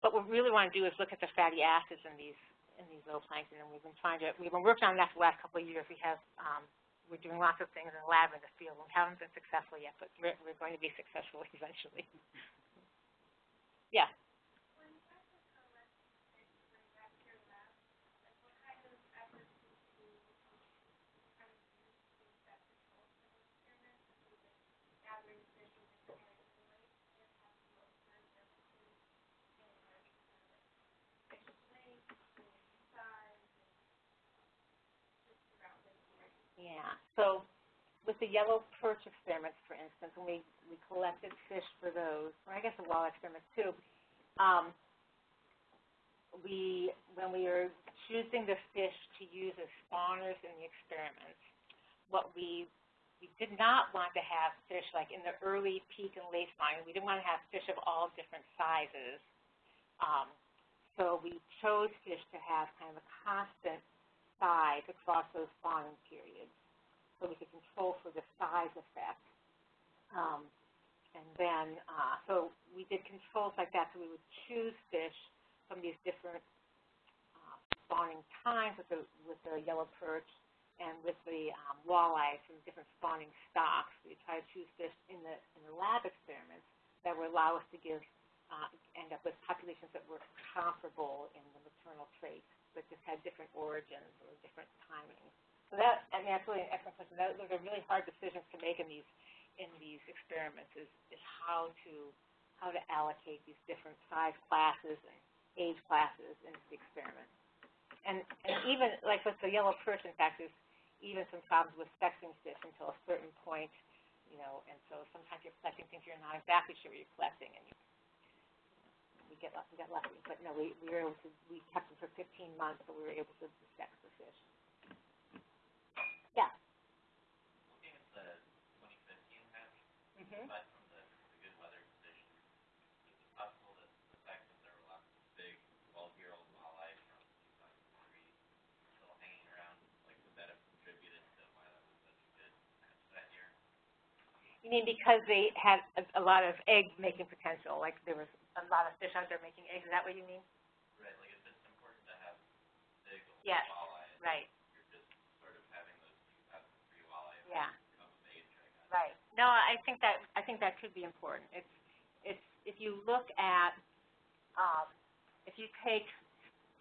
But what we really want to do is look at the fatty acids in these in these zooplankton, and we've been trying to we've been working on that for the last couple of years. We have um, we're doing lots of things in the lab in the field. We haven't been successful yet, but we're, we're going to be successful eventually. yeah. Yeah. So with the yellow perch experiments, for instance, when we, we collected fish for those, or I guess the walleye experiments too, um, we, when we were choosing the fish to use as spawners in the experiments, what we, we did not want to have fish like in the early peak and late spawning. We didn't want to have fish of all different sizes. Um, so we chose fish to have kind of a constant size across those spawning periods so we could control for the size effect. Um, and then, uh, so we did controls like that, so we would choose fish from these different uh, spawning times with the, with the yellow perch and with the um, walleye from different spawning stocks. We try to choose fish in the, in the lab experiments that would allow us to give, uh, end up with populations that were comparable in the maternal traits but just had different origins or different timings. So that, I mean, that's really an excellent question. That, those are really hard decisions to make in these in these experiments is, is how to how to allocate these different size classes and age classes into the experiment. And and even like with the yellow perch, in fact, there's even some problems with sexing fish until a certain point, you know, and so sometimes you're collecting things you're not exactly sure you're collecting, and you we get we got lucky. But no, we, we were able to we kept them for 15 months, so we were able to sex the fish. Yeah. Looking at the 2015 match, Mm-hmm. Aside from the, the good weather conditions, is it possible that the fact that there were lots of big 12-year-old walleye from 2003 still hanging around, like would that have contributed to why that was such a good match that year? You mean because they had a, a lot of egg making potential, like there was a lot of fish out there making eggs. Is that what you mean? Right, like it's important to have big old Yes, walleye, Right. you're just sort of having those 2003 walleye Yeah. come of age, I guess. Right. No, I think that I think that could be important. It's it's if you look at um, if you take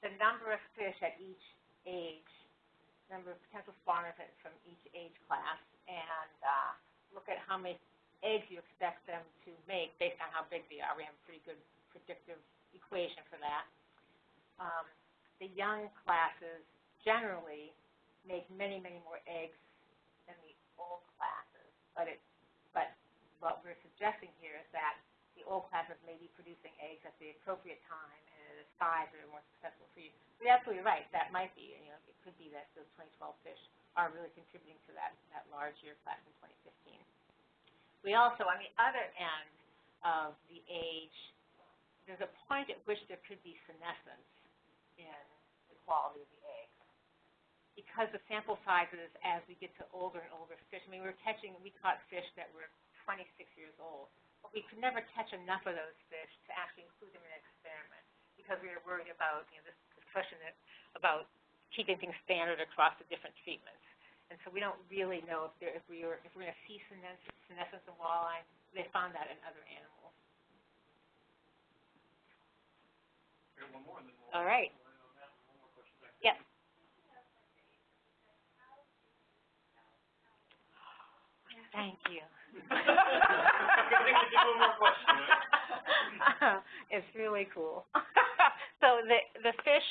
the number of fish at each age, number of potential spawners from each age class, and uh, look at how many eggs you expect them to make based on how big they are. We have a pretty good predictive equation for that. Um, the young classes generally make many, many more eggs than the old classes, but it what we're suggesting here is that the old classes may be producing eggs at the appropriate time and at a size that are more successful for you. You're absolutely right. That might be, you know, it could be that those 2012 fish are really contributing to that, that large year class in 2015. We also, on the other end of the age, there's a point at which there could be senescence in the quality of the eggs because the sample sizes as we get to older and older fish, I mean, we were catching, we caught fish that were 26 years old, but we could never catch enough of those fish to actually include them in an experiment because we were worried about, you know, this, this question that, about keeping things standard across the different treatments. And so we don't really know if there, if we were, if we're going to see senescence, senescence in walleye. They found that in other animals. We one more, and then we'll. All right. we'll end on It's really cool. So the, the fish,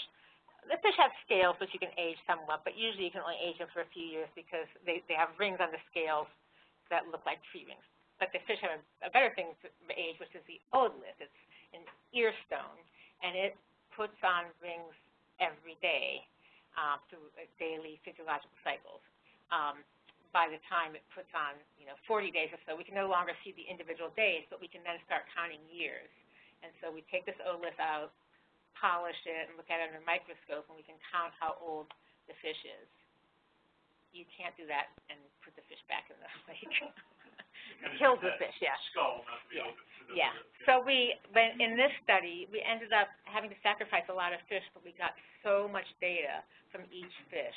the fish have scales which you can age somewhat, but usually you can only age them for a few years because they, they have rings on the scales that look like tree rings. But the fish have a, a better thing to age, which is the otolith. It's an ear stone, and it puts on rings every day um, through uh, daily physiological cycles. Um, by the time it puts on, you know, 40 days or so, we can no longer see the individual days, but we can then start counting years. And so we take this otolith out, polish it, and look at it under a microscope, and we can count how old the fish is. You can't do that and put the fish back in the lake. Of Kills the fish, yeah. Skull, not to be Yeah. open. Yeah, so we, but in this study, we ended up having to sacrifice a lot of fish, but we got so much data from each fish.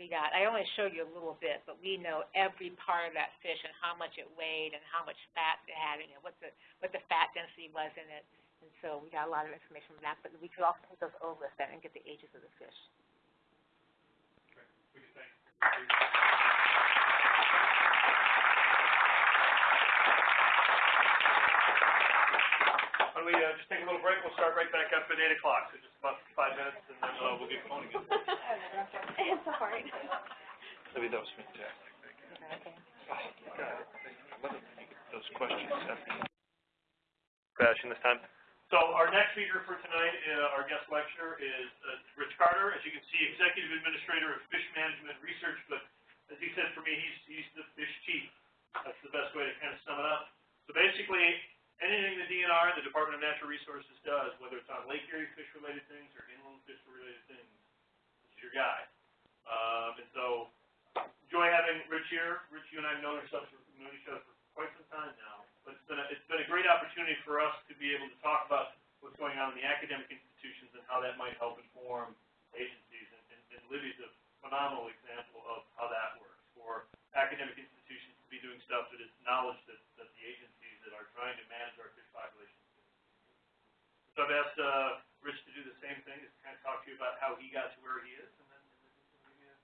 We got, I only showed you a little bit, but we know every part of that fish and how much it weighed and how much fat it had in it, what the, what the fat density was in it. And so we got a lot of information from that, but we could also take those over then and get the ages of the fish. Why don't we, uh, just take a little break, we'll start right back up at eight o'clock, so just about five minutes, and then, uh, we'll get going again. It's all right. Maybe that was fantastic. Okay. Those questions. Fashion this time. So our next speaker for tonight, uh, our guest lecturer is, uh, Rich Carter, as you can see, Executive Administrator of Fish Management Research, but as he said for me, he's, he's the fish chief. That's the best way to kind of sum it up. So basically, anything the DNR, the Department of Natural Resources does, whether it's on Lake Erie fish-related things or inland fish-related things, is your guy. Um, and so, enjoy having Rich here. Rich, you and I have known ourselves, known each other for quite some time now. But it's been a, it's been a great opportunity for us to be able to talk about what's going on in the academic institutions and how that might help inform agencies. And, and, and Libby's a phenomenal example of how that works. For academic institutions to be doing stuff that is knowledge that, that the that are trying to manage our fish populations. So I've asked, uh, Rich to do the same thing, just kind of talk to you about how he got to where he is, and then, uh.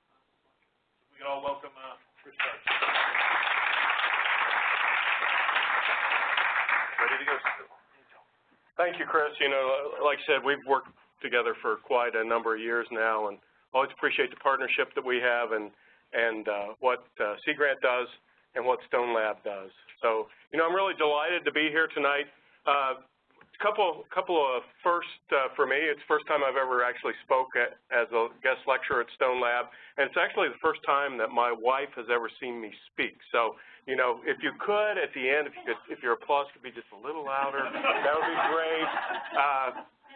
We can all welcome, uh, Rich Carter. Ready to go? Thank you, Chris. You know, like I said, we've worked together for quite a number of years now, and always appreciate the partnership that we have and, and uh, what uh, Sea Grant does and what Stone Lab does. So, you know, I'm really delighted to be here tonight. Uh, a couple, couple of first uh, for me. It's the first time I've ever actually spoke at, as a guest lecturer at Stone Lab, and it's actually the first time that my wife has ever seen me speak. So, you know, if you could at the end, if you could, if your applause could be just a little louder, that would be great. Uh,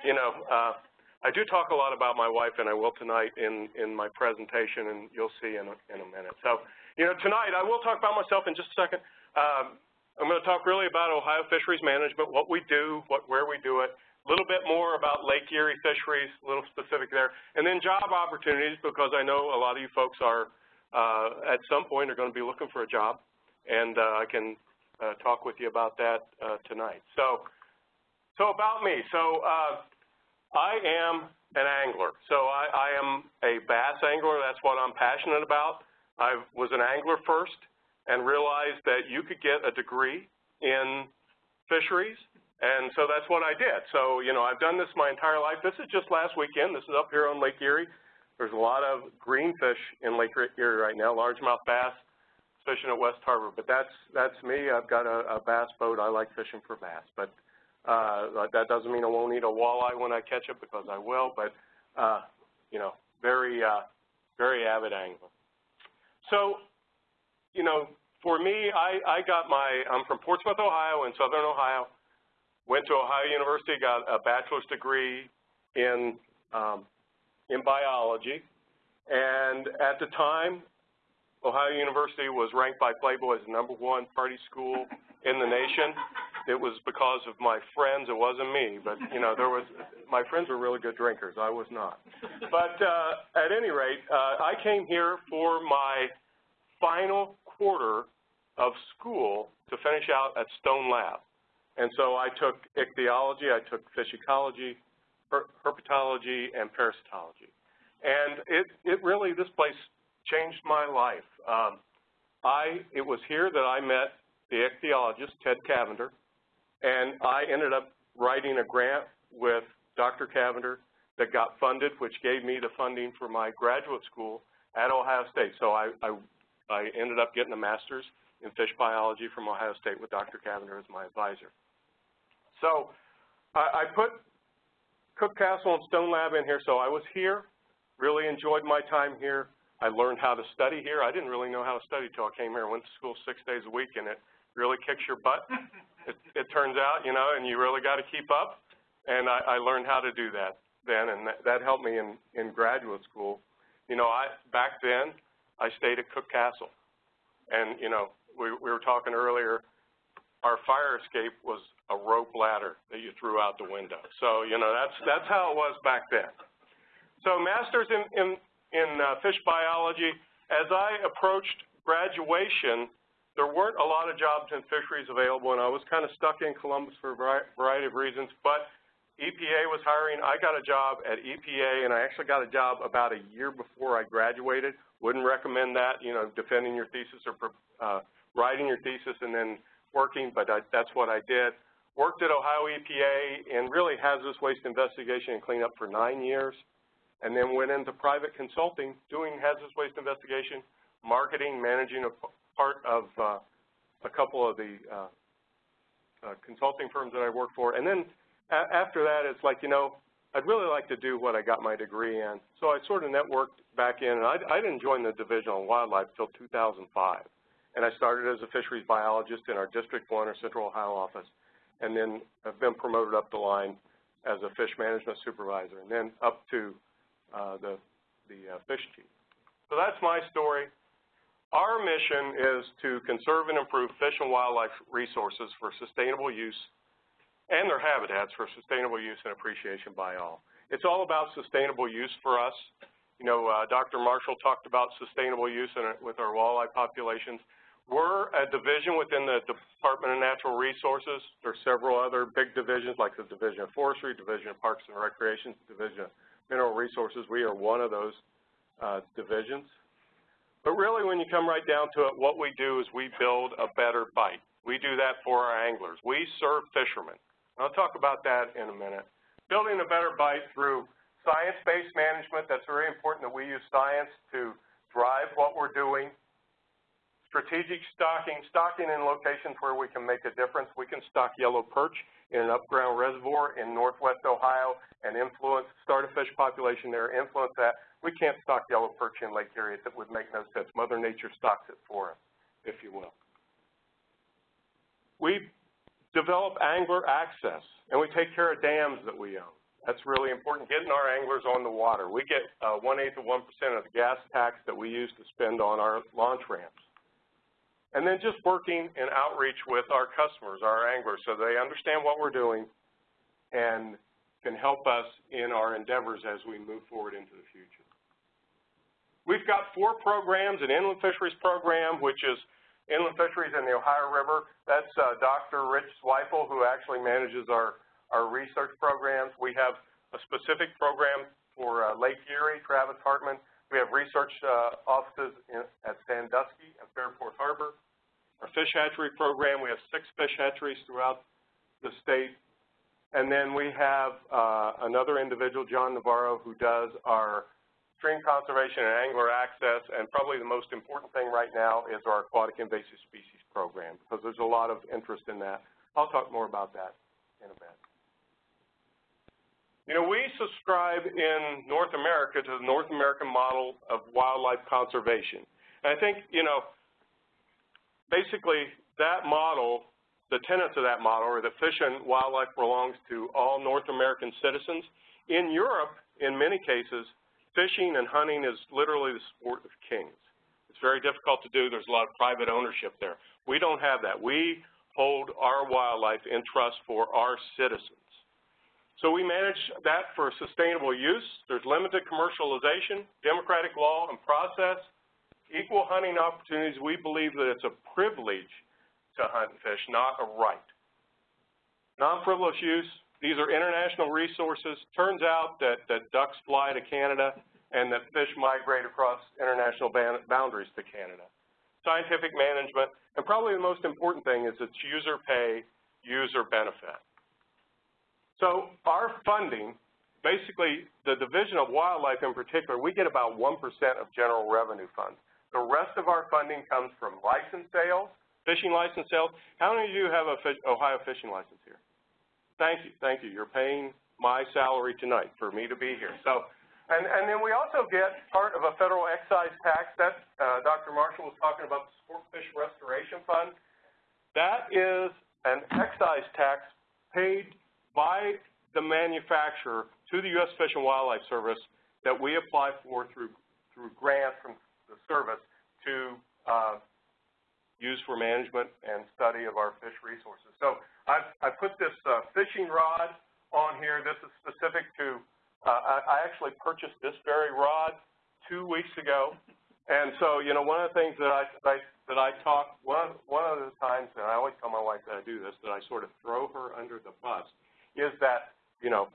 you know, uh, I do talk a lot about my wife, and I will tonight in in my presentation, and you'll see in a, in a minute. So, you know, tonight I will talk about myself in just a second. Um, I'm going to talk really about Ohio Fisheries Management, what we do, what where we do it, a little bit more about Lake Erie Fisheries, a little specific there, and then job opportunities because I know a lot of you folks are uh, at some point are going to be looking for a job, and uh, I can uh, talk with you about that uh, tonight. So, so about me. So uh, I am an angler. So I, I am a bass angler. That's what I'm passionate about. I was an angler first and realized that you could get a degree in fisheries, and so that's what I did. So, you know, I've done this my entire life. This is just last weekend. This is up here on Lake Erie. There's a lot of greenfish in Lake Erie right now, largemouth bass fishing at West Harbor. But that's that's me. I've got a, a bass boat. I like fishing for bass. But uh, that doesn't mean I won't eat a walleye when I catch it because I will. But uh, you know, very uh, very avid angler. So, you know, for me, I, I got my, I'm from Portsmouth, Ohio, in southern Ohio. Went to Ohio University, got a bachelor's degree in, um, in biology. And at the time, Ohio University was ranked by Playboy as the number one party school in the nation. It was because of my friends. It wasn't me, but you know, there was. My friends were really good drinkers. I was not. But uh, at any rate, uh, I came here for my final quarter of school to finish out at Stone Lab. And so I took ichthyology, I took fish ecology, her herpetology, and parasitology. And it, it really, this place changed my life. Um, I, it was here that I met the ichthyologist, Ted Cavender, And I ended up writing a grant with Dr. Cavender that got funded, which gave me the funding for my graduate school at Ohio State. So I, I, I ended up getting a master's in fish biology from Ohio State with Dr. Cavender as my advisor. So I, I put Cooke Castle and Stone Lab in here, so I was here, really enjoyed my time here. I learned how to study here. I didn't really know how to study until I came here. I went to school six days a week, and it really kicks your butt, it, it turns out, you know, and you really got to keep up. And I, I learned how to do that then, and that, that helped me in, in graduate school. You know, I back then, I stayed at Cooke Castle. And, you know, we, we were talking earlier, our fire escape was a rope ladder that you threw out the window. So, you know, that's, that's how it was back then. So master's in, in, in uh, fish biology, as I approached graduation, there weren't a lot of jobs in fisheries available, and I was kind of stuck in Columbus for a variety of reasons, but EPA was hiring. I got a job at EPA, and I actually got a job about a year before I graduated. Wouldn't recommend that, you know, defending your thesis or uh, writing your thesis and then working, but I, that's what I did. Worked at Ohio EPA in really hazardous waste investigation and cleanup for nine years and then went into private consulting, doing hazardous waste investigation, marketing, managing a part of uh, a couple of the uh, uh, consulting firms that I worked for. And then after that, it's like, you know, I'd really like to do what I got my degree in. So I sort of networked back in, and I, I didn't join the Division on Wildlife until 2005. And I started as a fisheries biologist in our District 1 or Central Ohio office, and then have been promoted up the line as a fish management supervisor, and then up to uh, the, the uh, fish chief. So that's my story. Our mission is to conserve and improve fish and wildlife resources for sustainable use and their habitats for sustainable use and appreciation by all. It's all about sustainable use for us. You know, uh, Dr. Marshall talked about sustainable use in, with our walleye populations. We're a division within the Department of Natural Resources. There are several other big divisions like the Division of Forestry, Division of Parks and Recreation, Division of mineral resources. We are one of those uh, divisions. But really, when you come right down to it, what we do is we build a better bite. We do that for our anglers. We serve fishermen. I'll talk about that in a minute. Building a better bite through science-based management, that's very important that we use science to drive what we're doing. Strategic stocking, stocking in locations where we can make a difference. We can stock yellow perch in an upground reservoir in northwest Ohio and influence, start a fish population there, influence that. We can't stock yellow perch in Lake Erie. That would make no sense. Mother Nature stocks it for us, if you will. We develop angler access, and we take care of dams that we own. That's really important, getting our anglers on the water. We get uh, one-eighth of 1% of the gas tax that we use to spend on our launch ramps. And then just working in outreach with our customers, our anglers, so they understand what we're doing and can help us in our endeavors as we move forward into the future. We've got four programs, an inland fisheries program, which is inland fisheries in the Ohio River. That's uh, Dr. Rich Zweifel, who actually manages our, our research programs. We have a specific program for uh, Lake Erie, Travis Hartman, we have research uh, offices in, at Sandusky and Fairport Harbor. Our fish hatchery program, we have six fish hatcheries throughout the state. And then we have uh, another individual, John Navarro, who does our stream conservation and angler access, and probably the most important thing right now is our aquatic invasive species program, because there's a lot of interest in that. I'll talk more about that in a bit. You know, we subscribe in North America to the North American model of wildlife conservation. And I think, you know, basically that model, the tenets of that model are that fish and wildlife belongs to all North American citizens. In Europe, in many cases, fishing and hunting is literally the sport of kings. It's very difficult to do. There's a lot of private ownership there. We don't have that. We hold our wildlife in trust for our citizens. So we manage that for sustainable use. There's limited commercialization, democratic law and process, equal hunting opportunities. We believe that it's a privilege to hunt and fish, not a right. Non-frivolous use, these are international resources. Turns out that, that ducks fly to Canada and that fish migrate across international boundaries to Canada. Scientific management, and probably the most important thing is it's user pay user benefit. So our funding, basically the Division of Wildlife in particular, we get about 1% of general revenue funds. The rest of our funding comes from license sales, fishing license sales. How many of you have a fish, Ohio fishing license here? Thank you, thank you. You're paying my salary tonight for me to be here. So, and, and then we also get part of a federal excise tax. That uh, Dr. Marshall was talking about the Sportfish Restoration Fund. That is an excise tax paid by the manufacturer to the U.S. Fish and Wildlife Service that we apply for through, through grants from the service to uh, use for management and study of our fish resources. So I've, I put this uh, fishing rod on here. This is specific to, uh, I, I actually purchased this very rod two weeks ago. And so, you know, one of the things that I, that I, that I talk, one, one of the times, and I always tell my wife that I do this, that I sort of throw her under the bus, is that you know,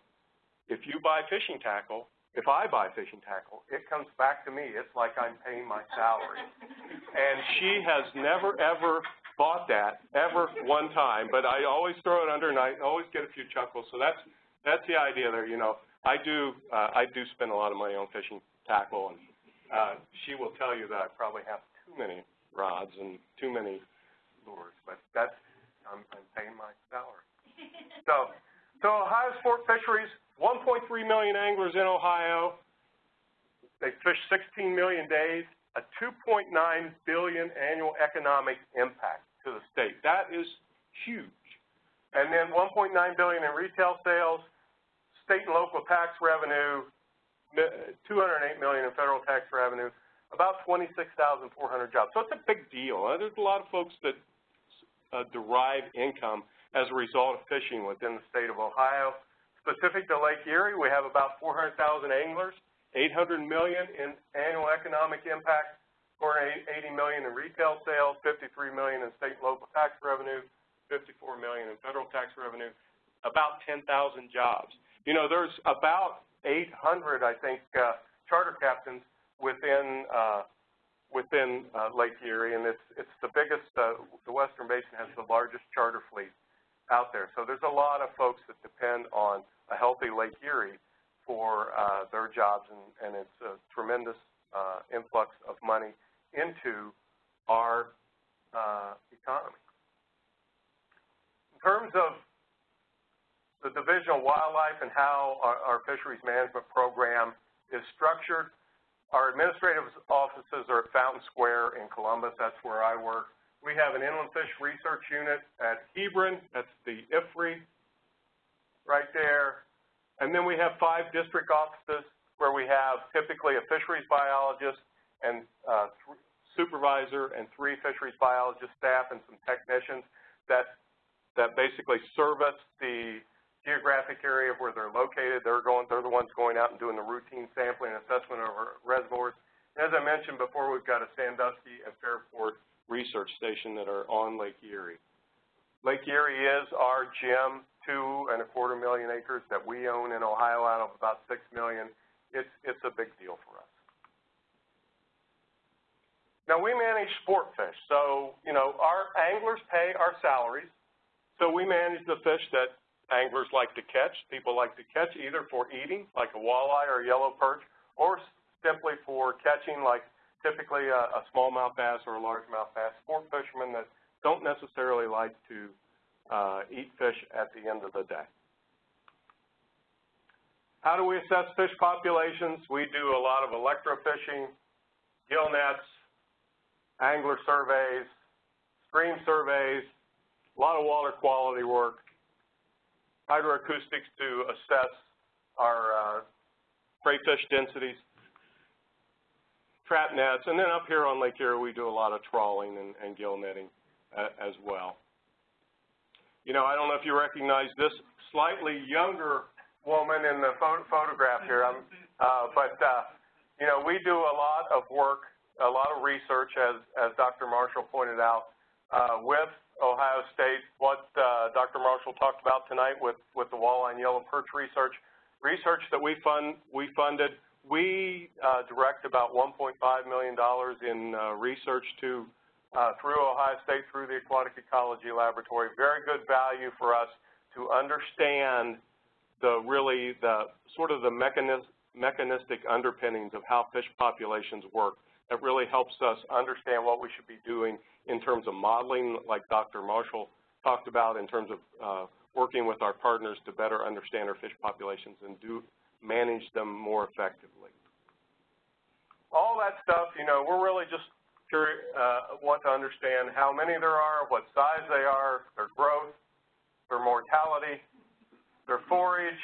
if you buy fishing tackle, if I buy fishing tackle, it comes back to me. It's like I'm paying my salary. and she has never, ever bought that, ever one time, but I always throw it under and I always get a few chuckles. So that's, that's the idea there, you know. I do, uh, I do spend a lot of money on fishing tackle, and uh, she will tell you that I probably have too many rods and too many lures, but that's, I'm, I'm paying my salary. So, so Ohio Sport Fisheries, 1.3 million anglers in Ohio. They fish 16 million days, a 2.9 billion annual economic impact to the state. That is huge. And then 1.9 billion in retail sales, state and local tax revenue, 208 million in federal tax revenue, about 26,400 jobs. So it's a big deal. There's a lot of folks that uh, derive income as a result of fishing within the state of Ohio. Specific to Lake Erie, we have about 400,000 anglers, 800 million in annual economic impact, 480 million in retail sales, 53 million in state and local tax revenue, 54 million in federal tax revenue, about 10,000 jobs. You know, there's about 800, I think, uh, charter captains within uh, within uh, Lake Erie, and it's it's the biggest. Uh, the Western Basin has the largest charter fleet out there. So there's a lot of folks that depend on a healthy Lake Erie for uh, their jobs, and, and it's a tremendous uh, influx of money into our uh, economy. In terms of the Division of Wildlife and how our, our fisheries management program is structured, our administrative offices are at Fountain Square in Columbus. That's where I work. We have an inland fish research unit at Hebron. That's the IFRI right there. And then we have five district offices where we have typically a fisheries biologist and uh, supervisor and three fisheries biologist staff and some technicians that that basically service the geographic area where they're located. They're going, they're the ones going out and doing the routine sampling and assessment of our reservoirs. As I mentioned before, we've got a Sandusky and Fairport research station that are on Lake Erie. Lake Erie is our gem, two and a quarter million acres that we own in Ohio out of about six million. It's, it's a big deal for us. Now we manage sport fish, so you know our anglers pay our salaries, so we manage the fish that anglers like to catch, people like to catch either for eating, like a walleye or a yellow perch, or simply for catching, like typically a, a smallmouth bass or a largemouth bass, sport fishermen that don't necessarily like to uh, eat fish at the end of the day. How do we assess fish populations? We do a lot of electrofishing, gill nets, angler surveys, stream surveys, a lot of water quality work, hydroacoustics to assess our uh, crayfish densities trap nets, and then up here on Lake Erie, we do a lot of trawling and, and gill netting uh, as well. You know, I don't know if you recognize this slightly younger woman in the photo photograph here, um, uh, but, uh, you know, we do a lot of work, a lot of research, as, as Dr. Marshall pointed out, uh, with Ohio State, what uh, Dr. Marshall talked about tonight with, with the walleye and yellow perch research, research that we, fund, we funded we uh, direct about $1.5 million in uh, research to uh, through Ohio State, through the Aquatic Ecology Laboratory. Very good value for us to understand the really the sort of the mechanis mechanistic underpinnings of how fish populations work. That really helps us understand what we should be doing in terms of modeling, like Dr. Marshall talked about, in terms of uh, working with our partners to better understand our fish populations and do manage them more effectively. All that stuff, you know, we're really just uh, want to understand how many there are, what size they are, their growth, their mortality, their forage,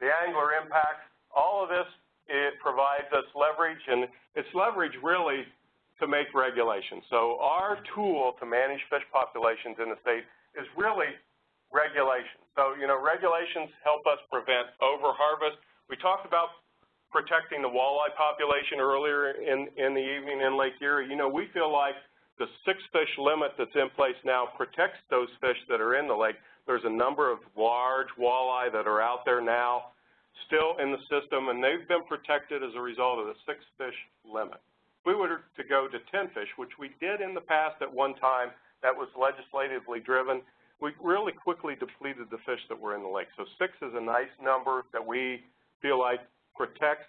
the angler impacts. All of this, it provides us leverage, and it's leverage really to make regulations. So our tool to manage fish populations in the state is really regulations. So, you know, regulations help us prevent overharvest. We talked about protecting the walleye population earlier in, in the evening in Lake Erie. You know, we feel like the six fish limit that's in place now protects those fish that are in the lake. There's a number of large walleye that are out there now still in the system, and they've been protected as a result of the six fish limit. If we were to go to 10 fish, which we did in the past at one time, that was legislatively driven, we really quickly depleted the fish that were in the lake. So six is a nice number that we feel like protects,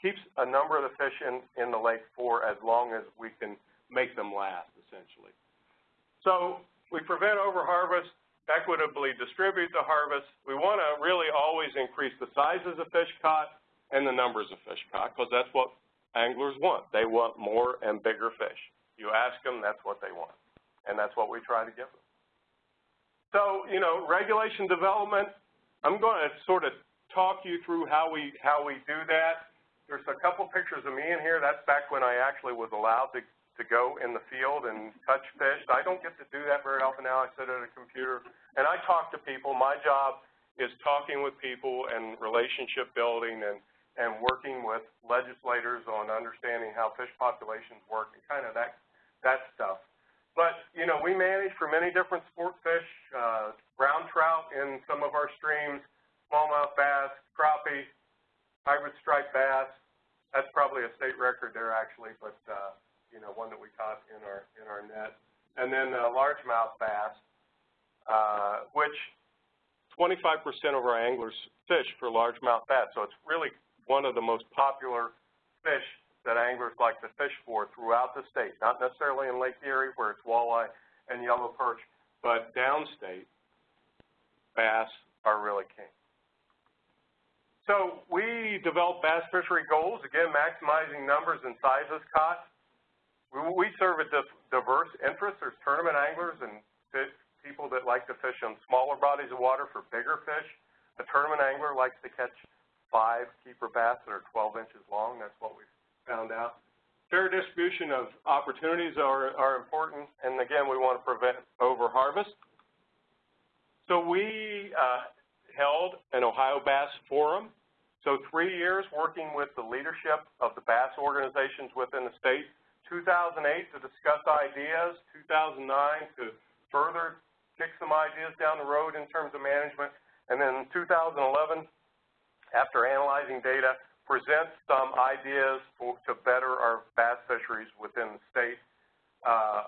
keeps a number of the fish in, in the lake for as long as we can make them last, essentially. So we prevent overharvest, equitably distribute the harvest. We want to really always increase the sizes of fish caught and the numbers of fish caught because that's what anglers want. They want more and bigger fish. You ask them, that's what they want. And that's what we try to give them. So, you know, regulation development, I'm going to sort of talk you through how we, how we do that. There's a couple pictures of me in here. That's back when I actually was allowed to, to go in the field and touch fish. I don't get to do that very often now. I sit at a computer and I talk to people. My job is talking with people and relationship building and, and working with legislators on understanding how fish populations work and kind of that, that stuff. But, you know, we manage for many different sport fish, uh, brown trout in some of our streams, smallmouth bass, crappie, hybrid striped bass. That's probably a state record there actually, but, uh, you know, one that we caught in our, in our net. And then uh, largemouth bass, uh, which 25% of our anglers fish for largemouth bass. So it's really one of the most popular fish that anglers like to fish for throughout the state, not necessarily in Lake Erie where it's walleye and yellow perch, but downstate, bass are really king. So we develop bass fishery goals, again, maximizing numbers and sizes caught. We serve a diverse interest. There's tournament anglers and people that like to fish on smaller bodies of water for bigger fish. A tournament angler likes to catch five keeper bass that are 12 inches long. That's what we've found out. Fair distribution of opportunities are, are important, and again, we want to prevent overharvest. So we uh, held an Ohio Bass Forum. So three years working with the leadership of the bass organizations within the state. 2008 to discuss ideas, 2009 to further kick some ideas down the road in terms of management, and then 2011, after analyzing data, present some ideas for, to better our bass fisheries within the state, uh,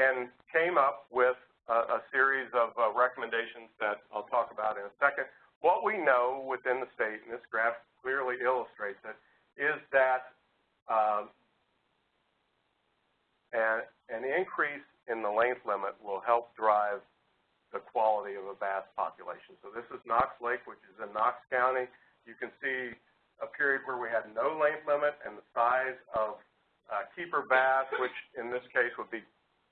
and came up with a, a series of uh, recommendations that I'll talk about in a second. What we know within the state, and this graph clearly illustrates it, is that um, an, an increase in the length limit will help drive the quality of a bass population. So this is Knox Lake, which is in Knox County. You can see a period where we had no length limit and the size of uh, keeper bass, which in this case would be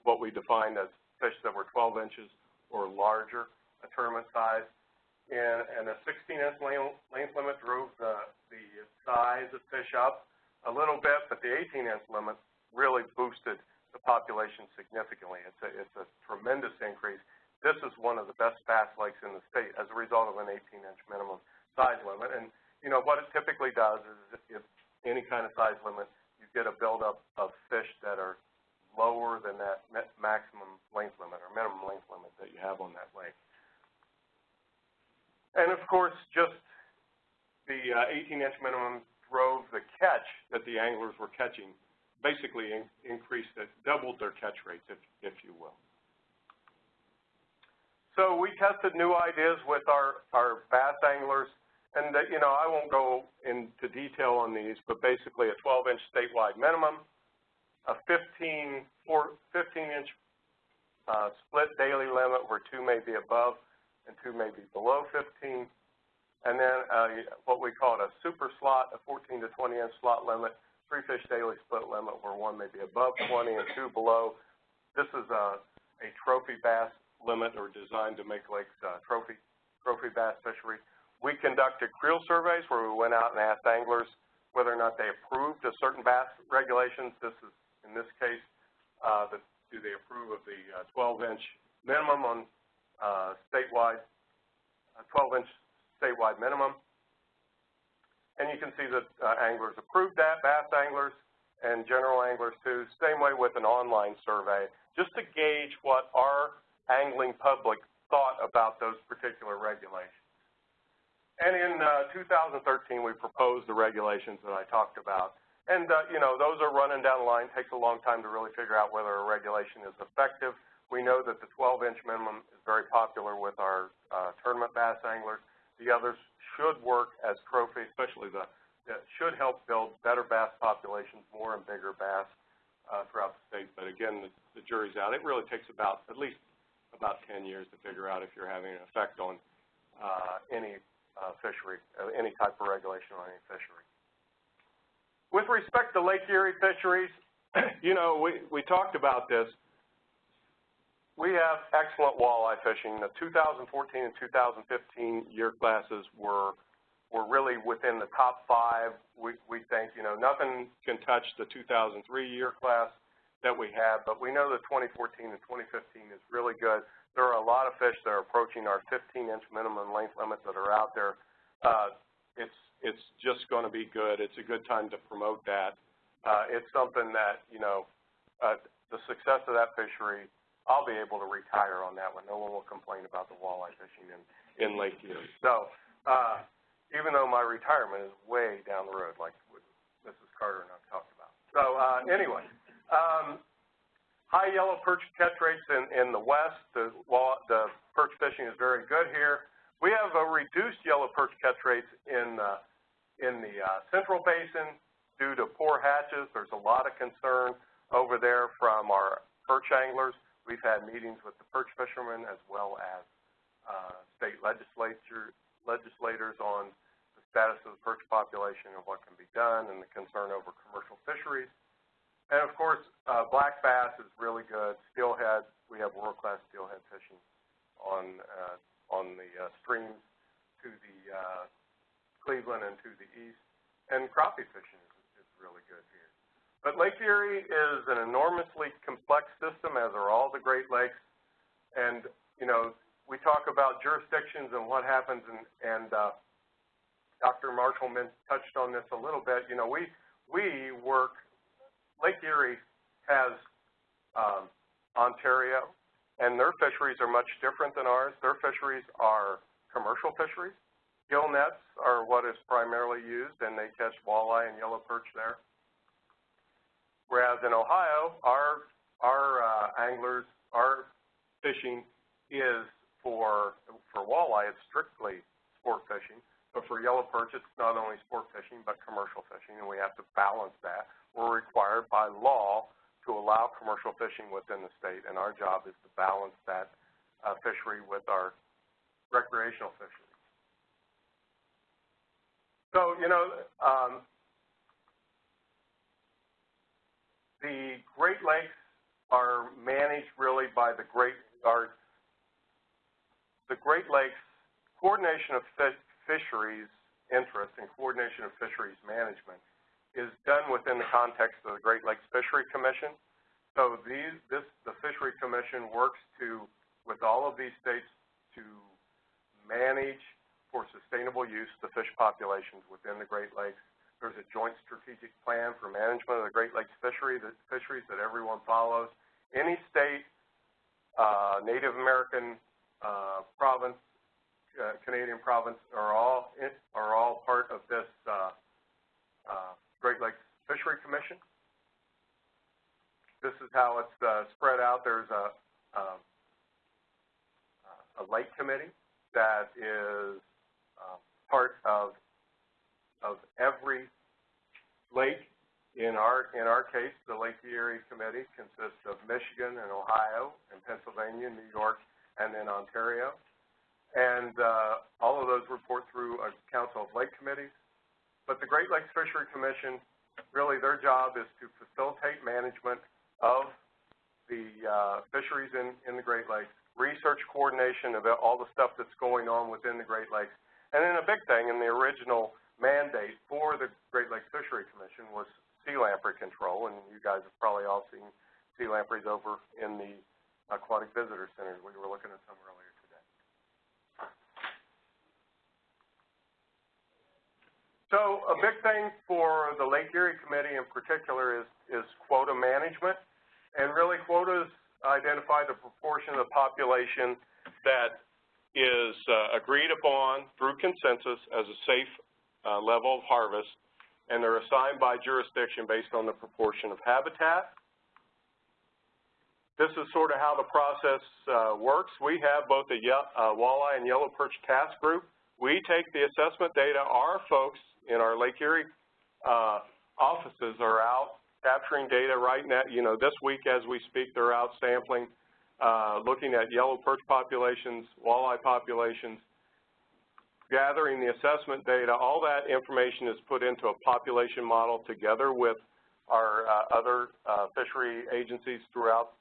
what we defined as fish that were 12 inches or larger, a tournament size. And, and a 16-inch length limit drove the, the size of fish up a little bit, but the 18-inch limit really boosted the population significantly. It's a, it's a tremendous increase. This is one of the best bass lakes in the state as a result of an 18-inch minimum size limit. And you know, what it typically does is if any kind of size limit, you get a buildup of fish that are lower than that maximum length limit or minimum length limit that you have on that lake. And of course, just the 18-inch uh, minimum drove the catch that the anglers were catching basically in, increased it, doubled their catch rates, if, if you will. So we tested new ideas with our, our bass anglers, and, uh, you know, I won't go into detail on these, but basically a 12-inch statewide minimum, a 15, 15-inch uh, split daily limit where two may be above and two may be below 15, and then uh, what we call a super slot, a 14 to 20-inch slot limit, three fish daily split limit where one may be above 20 and two below. This is a, a trophy bass limit or designed to make lakes uh, trophy, trophy bass fishery. We conducted creel surveys where we went out and asked anglers whether or not they approved of certain bass regulations. This is, in this case, uh, the, do they approve of the 12-inch minimum on uh, statewide, 12-inch statewide minimum. And you can see that uh, anglers approved that, bass anglers and general anglers too. Same way with an online survey, just to gauge what our angling public thought about those particular regulations. And in uh, 2013, we proposed the regulations that I talked about. And, uh, you know, those are running down the line. Takes a long time to really figure out whether a regulation is effective. We know that the 12-inch minimum is very popular with our uh, tournament bass anglers. The others should work as trophy, especially the, that should help build better bass populations, more and bigger bass uh, throughout the state. But again, the, the jury's out. It really takes about at least about 10 years to figure out if you're having an effect on uh, any uh, fishery, uh, any type of regulation on any fishery. With respect to Lake Erie fisheries, you know, we, we talked about this. We have excellent walleye fishing. The 2014 and 2015 year classes were were really within the top five. We, we think, you know, nothing can touch the 2003 year class that we have, but we know the 2014 and 2015 is really good. There are a lot of fish that are approaching our 15-inch minimum length limits that are out there. Uh, it's it's just going to be good. It's a good time to promote that. Uh, it's something that you know, uh, the success of that fishery I'll be able to retire on that one. No one will complain about the walleye fishing in, in Lake Erie. So uh, even though my retirement is way down the road, like Mrs. Carter and I talked about. So uh, anyway, um, high yellow perch catch rates in, in the west. The, the perch fishing is very good here. We have a reduced yellow perch catch rates in, uh, in the uh, central basin due to poor hatches. There's a lot of concern over there from our perch anglers. We've had meetings with the perch fishermen as well as uh, state legislature, legislators on the status of the perch population and what can be done and the concern over commercial fisheries. And of course, uh, black bass is really good. Steelhead, we have world-class steelhead fishing on uh, on the uh, streams to the uh, Cleveland and to the east. And crappie fishing is, is really good here. But Lake Erie is an enormously complex system, as are all the Great Lakes. And, you know, we talk about jurisdictions and what happens, and, and uh, Dr. Marshall touched on this a little bit. You know, we, we work, Lake Erie has um, Ontario, and their fisheries are much different than ours. Their fisheries are commercial fisheries. Gill nets are what is primarily used, and they catch walleye and yellow perch there. Whereas in Ohio, our our uh, anglers, our fishing is for for walleye, it's strictly sport fishing. But for yellow perch, it's not only sport fishing but commercial fishing, and we have to balance that. We're required by law to allow commercial fishing within the state, and our job is to balance that uh, fishery with our recreational fishery. So, you know, um, the Great Lakes are managed really by the Great, are the Great Lakes coordination of fisheries interests and coordination of fisheries management is done within the context of the Great Lakes Fishery Commission. So these, this, the Fishery Commission works to, with all of these states, to manage for sustainable use the fish populations within the Great Lakes there's a joint strategic plan for management of the Great Lakes fishery, the fisheries that everyone follows. Any state, uh, Native American uh, province, uh, Canadian province are all in, are all part of this uh, uh, Great Lakes Fishery Commission. this is how it's, uh, spread out. There's a, um, a lake committee that is, uh, part of, of every lake. In our, in our case, the Lake Erie Committee consists of Michigan and Ohio and Pennsylvania, New York, and then Ontario. And, uh, all of those report through a council of lake committees. But the Great Lakes Fishery Commission, really their job is to facilitate management of the, uh, fisheries in, in the Great Lakes, research coordination of all the stuff that's going on within the Great Lakes. And then a big thing in the original mandate for the Great Lakes Fishery Commission was sea lamprey control, and you guys have probably all seen sea lampreys over in the aquatic visitor centers. We were looking at some earlier today. So a big thing for the Lake Erie Committee in particular is, is quota management. And really quotas identify the proportion of the population that is uh, agreed upon through consensus as a safe uh, level of harvest, and they're assigned by jurisdiction based on the proportion of habitat. This is sort of how the process uh, works. We have both a uh, walleye and yellow perch task group. We take the assessment data. Our folks in our Lake Erie uh, offices are out capturing data right now. You know, this week as we speak, they're out sampling, uh, looking at yellow perch populations, walleye populations, gathering the assessment data. All that information is put into a population model together with our uh, other uh, fishery agencies throughout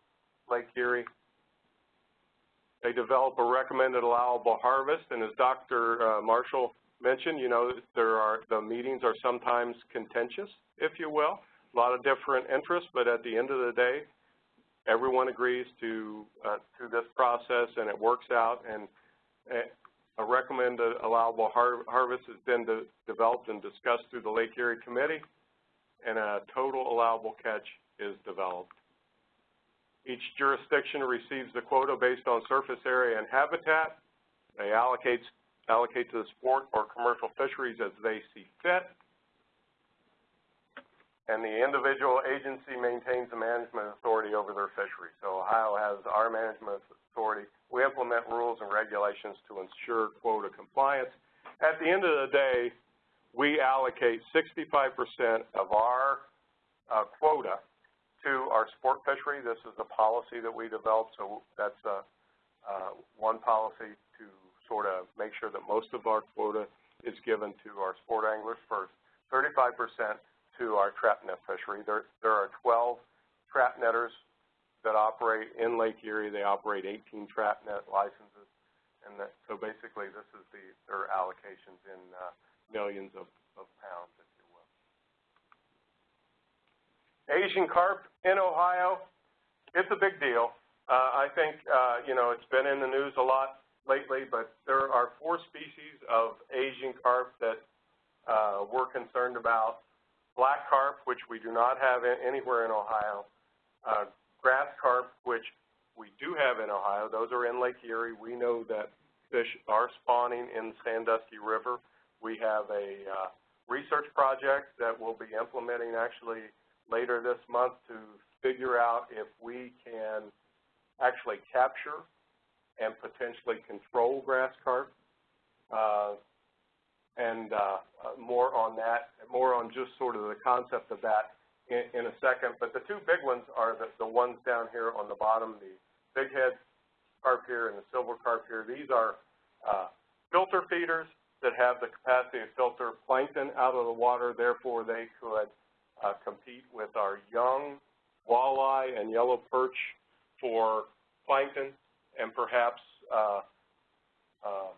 Lake Erie. They develop a recommended allowable harvest, and as Dr. Uh, Marshall mentioned, you know, there are the meetings are sometimes contentious, if you will a lot of different interests, but at the end of the day, everyone agrees to uh, to this process and it works out and a recommended allowable har harvest has been de developed and discussed through the Lake Erie Committee and a total allowable catch is developed. Each jurisdiction receives the quota based on surface area and habitat. They allocate, allocate to the sport or commercial fisheries as they see fit and the individual agency maintains the management authority over their fishery. So Ohio has our management authority. We implement rules and regulations to ensure quota compliance. At the end of the day, we allocate 65% of our uh, quota to our sport fishery. This is the policy that we developed, so that's a, uh, one policy to sort of make sure that most of our quota is given to our sport anglers first. 35% to our trap net fishery. There, there are 12 trap netters that operate in Lake Erie. They operate 18 trap net licenses. And that, so basically this is the, their allocations in uh, millions of, of pounds, if you will. Asian carp in Ohio, it's a big deal. Uh, I think, uh, you know, it's been in the news a lot lately, but there are four species of Asian carp that uh, we're concerned about black carp, which we do not have anywhere in Ohio, uh, grass carp, which we do have in Ohio. Those are in Lake Erie. We know that fish are spawning in Sandusky River. We have a uh, research project that we'll be implementing actually later this month to figure out if we can actually capture and potentially control grass carp. Uh, and uh, more on that, more on just sort of the concept of that in, in a second. But the two big ones are the, the ones down here on the bottom, the big head carp here and the silver carp here. These are uh, filter feeders that have the capacity to filter plankton out of the water. Therefore, they could uh, compete with our young walleye and yellow perch for plankton and perhaps uh, uh,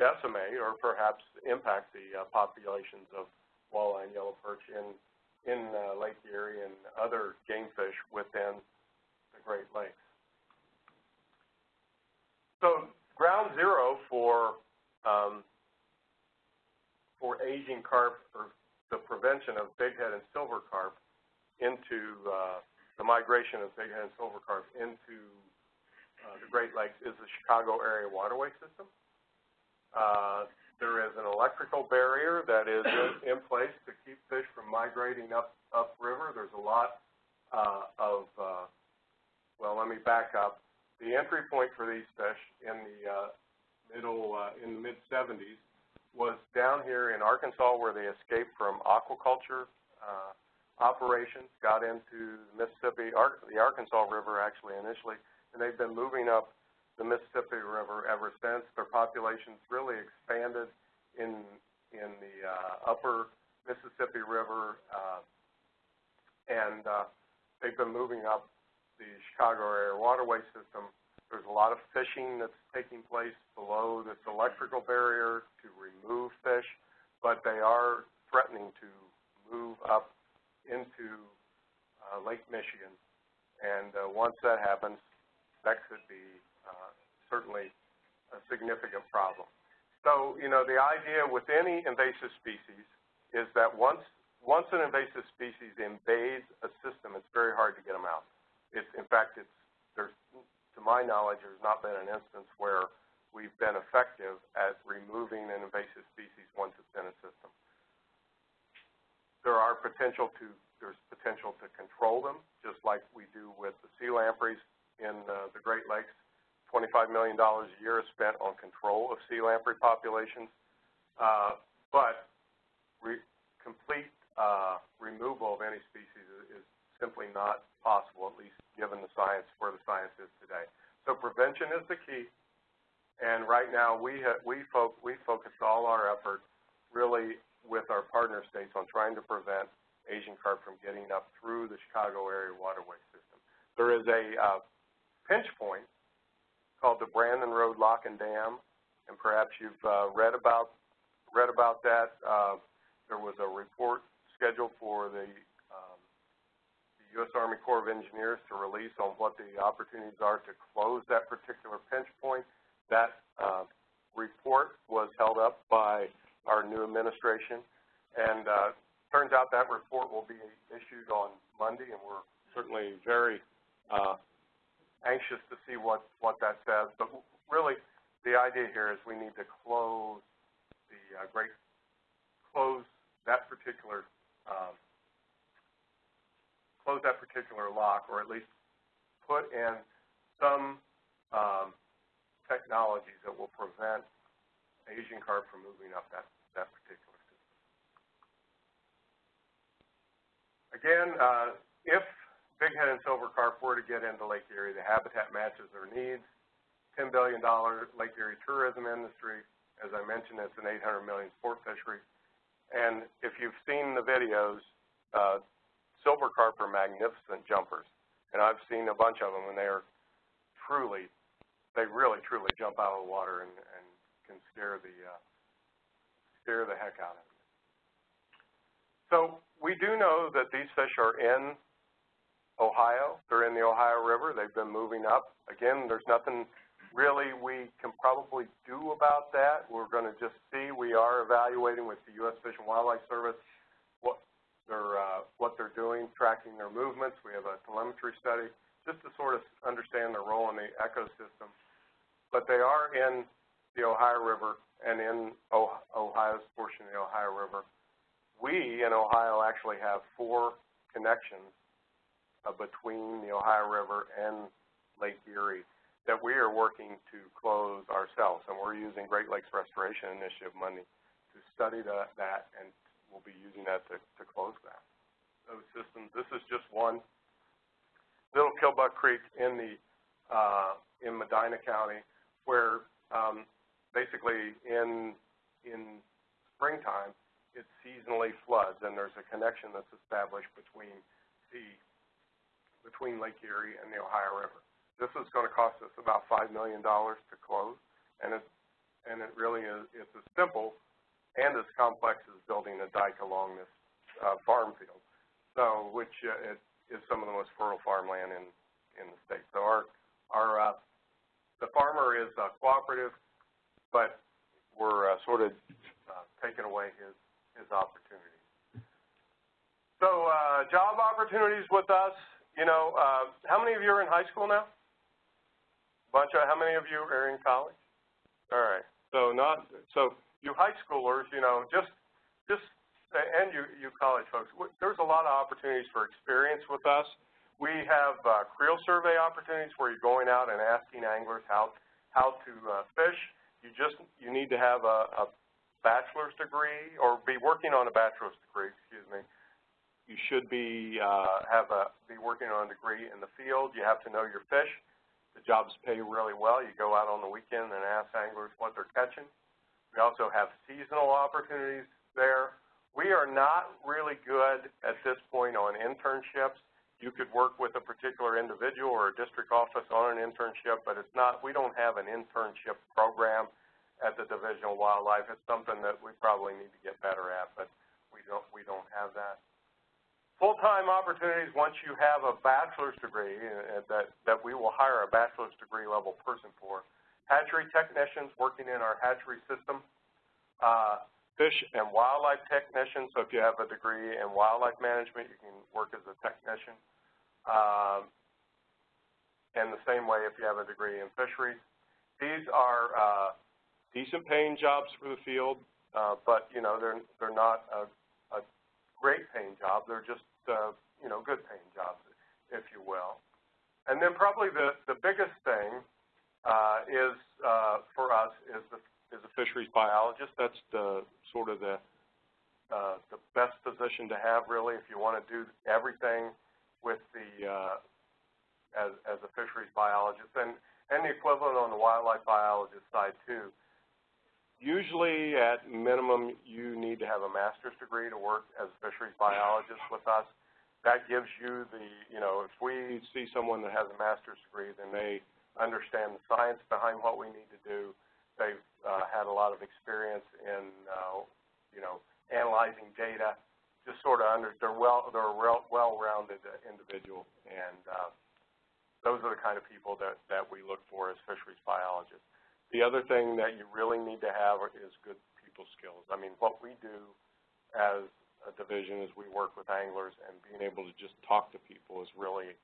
decimate or perhaps impact the uh, populations of walleye and yellow perch in, in uh, Lake Erie and other game fish within the Great Lakes. So ground zero for um, for Asian carp or the prevention of bighead and silver carp into uh, the migration of bighead and silver carp into uh, the Great Lakes is the Chicago area waterway system. Uh, there is an electrical barrier that is in, in place to keep fish from migrating up upriver. There's a lot uh, of, uh, well, let me back up. The entry point for these fish in the uh, middle, uh, in the mid-'70s was down here in Arkansas where they escaped from aquaculture uh, operations, got into the Mississippi, Ar- the Arkansas River actually initially, and they've been moving up the Mississippi River ever since. Their populations really expanded in in the uh, upper Mississippi River, uh, and uh, they've been moving up the Chicago area waterway system. There's a lot of fishing that's taking place below this electrical barrier to remove fish, but they are threatening to move up into uh, Lake Michigan. And uh, once that happens, that could be certainly a significant problem. So, you know, the idea with any invasive species is that once once an invasive species invades a system, it's very hard to get them out. It's, in fact, it's there's to my knowledge, there's not been an instance where we've been effective at removing an invasive species once it's in a system. There are potential to there's potential to control them, just like we do with the sea lampreys in uh, the Great Lakes. $25 million a year is spent on control of sea lamprey populations, uh, but re complete uh, removal of any species is, is simply not possible, at least given the science where the science is today. So prevention is the key, and right now we we fo we focus all our effort really with our partner states on trying to prevent Asian carp from getting up through the Chicago area waterway system. There is a uh, pinch point called the Brandon Road Lock and Dam, and perhaps you've uh, read about read about that. Uh, there was a report scheduled for the, um, the U.S. Army Corps of Engineers to release on what the opportunities are to close that particular pinch point. That uh, report was held up by our new administration, and uh, turns out that report will be issued on Monday, and we're certainly very uh, anxious to see what, what that says. But really, the idea here is we need to close the uh, great, close that particular, um, close that particular lock, or at least put in some um, technologies that will prevent Asian carp from moving up that, that particular system. Again, uh, if bighead and silver carp were to get into Lake Erie, the habitat matches their needs. $10 billion Lake Erie tourism industry. As I mentioned, it's an 800 million sport fishery. And if you've seen the videos, uh, silver carp are magnificent jumpers. And I've seen a bunch of them, and they are truly, they really, truly jump out of the water and, and can scare the, uh, scare the heck out of you. So we do know that these fish are in Ohio. They're in the Ohio River. They've been moving up. Again, there's nothing really we can probably do about that. We're going to just see. We are evaluating with the U.S. Fish and Wildlife Service what they're, uh, what they're doing, tracking their movements. We have a telemetry study just to sort of understand their role in the ecosystem. But they are in the Ohio River and in Ohio's portion of the Ohio River. We in Ohio actually have four connections uh, between the Ohio River and Lake Erie that we are working to close ourselves. And we're using Great Lakes Restoration Initiative money to study the, that, and we'll be using that to, to close that. Those systems, this is just one. Little Killbuck Creek in the uh, in Medina County, where um, basically in in springtime it seasonally floods, and there's a connection that's established between the between Lake Erie and the Ohio River. This is going to cost us about $5 million to close, and it, and it really is it's as simple and as complex as building a dike along this uh, farm field, so which uh, it is some of the most fertile farmland in, in the state. So our, our uh, the farmer is uh, cooperative, but we're uh, sort of uh, taking away his, his opportunities. So uh, job opportunities with us, you know, uh, how many of you are in high school now? Bunch of, how many of you are in college? All right. So not, so you high schoolers, you know, just, just, and you, you college folks, there's a lot of opportunities for experience with us. We have uh, creel survey opportunities where you're going out and asking anglers how, how to uh, fish. You just, you need to have a, a bachelor's degree or be working on a bachelor's degree, excuse me. You should be, uh, have a, be working on a degree in the field. You have to know your fish. The jobs pay really well. You go out on the weekend and ask anglers what they're catching. We also have seasonal opportunities there. We are not really good at this point on internships. You could work with a particular individual or a district office on an internship, but it's not, we don't have an internship program at the Division of Wildlife. It's something that we probably need to get better at, but we don't, we don't have that. Full-time opportunities, once you have a bachelor's degree, uh, that, that we will hire a bachelor's degree level person for. Hatchery technicians working in our hatchery system. Uh, fish and wildlife technician, so if you have a degree in wildlife management, you can work as a technician. Um, and the same way if you have a degree in fisheries. These are uh, decent paying jobs for the field, uh, but you know they're they're not a, a great paying job. They're just uh, you know good paying jobs, if you will. And then probably the the biggest thing uh, is uh, for us is the is a fisheries biologist. That's the sort of the uh, the best position to have really if you want to do everything with the uh, as as a fisheries biologist and and the equivalent on the wildlife biologist side too. Usually, at minimum, you need to have a master's degree to work as a fisheries biologist with us. That gives you the, you know, if we see someone that has a master's degree, then they understand the science behind what we need to do. They've uh, had a lot of experience in, uh, you know, analyzing data. Just sort of under, they're well, they're well, well-rounded individual, and uh, those are the kind of people that that we look for as fisheries biologists. The other thing that you really need to have is good people skills. I mean, what we do as a division is we work with anglers, and being able to just talk to people is really,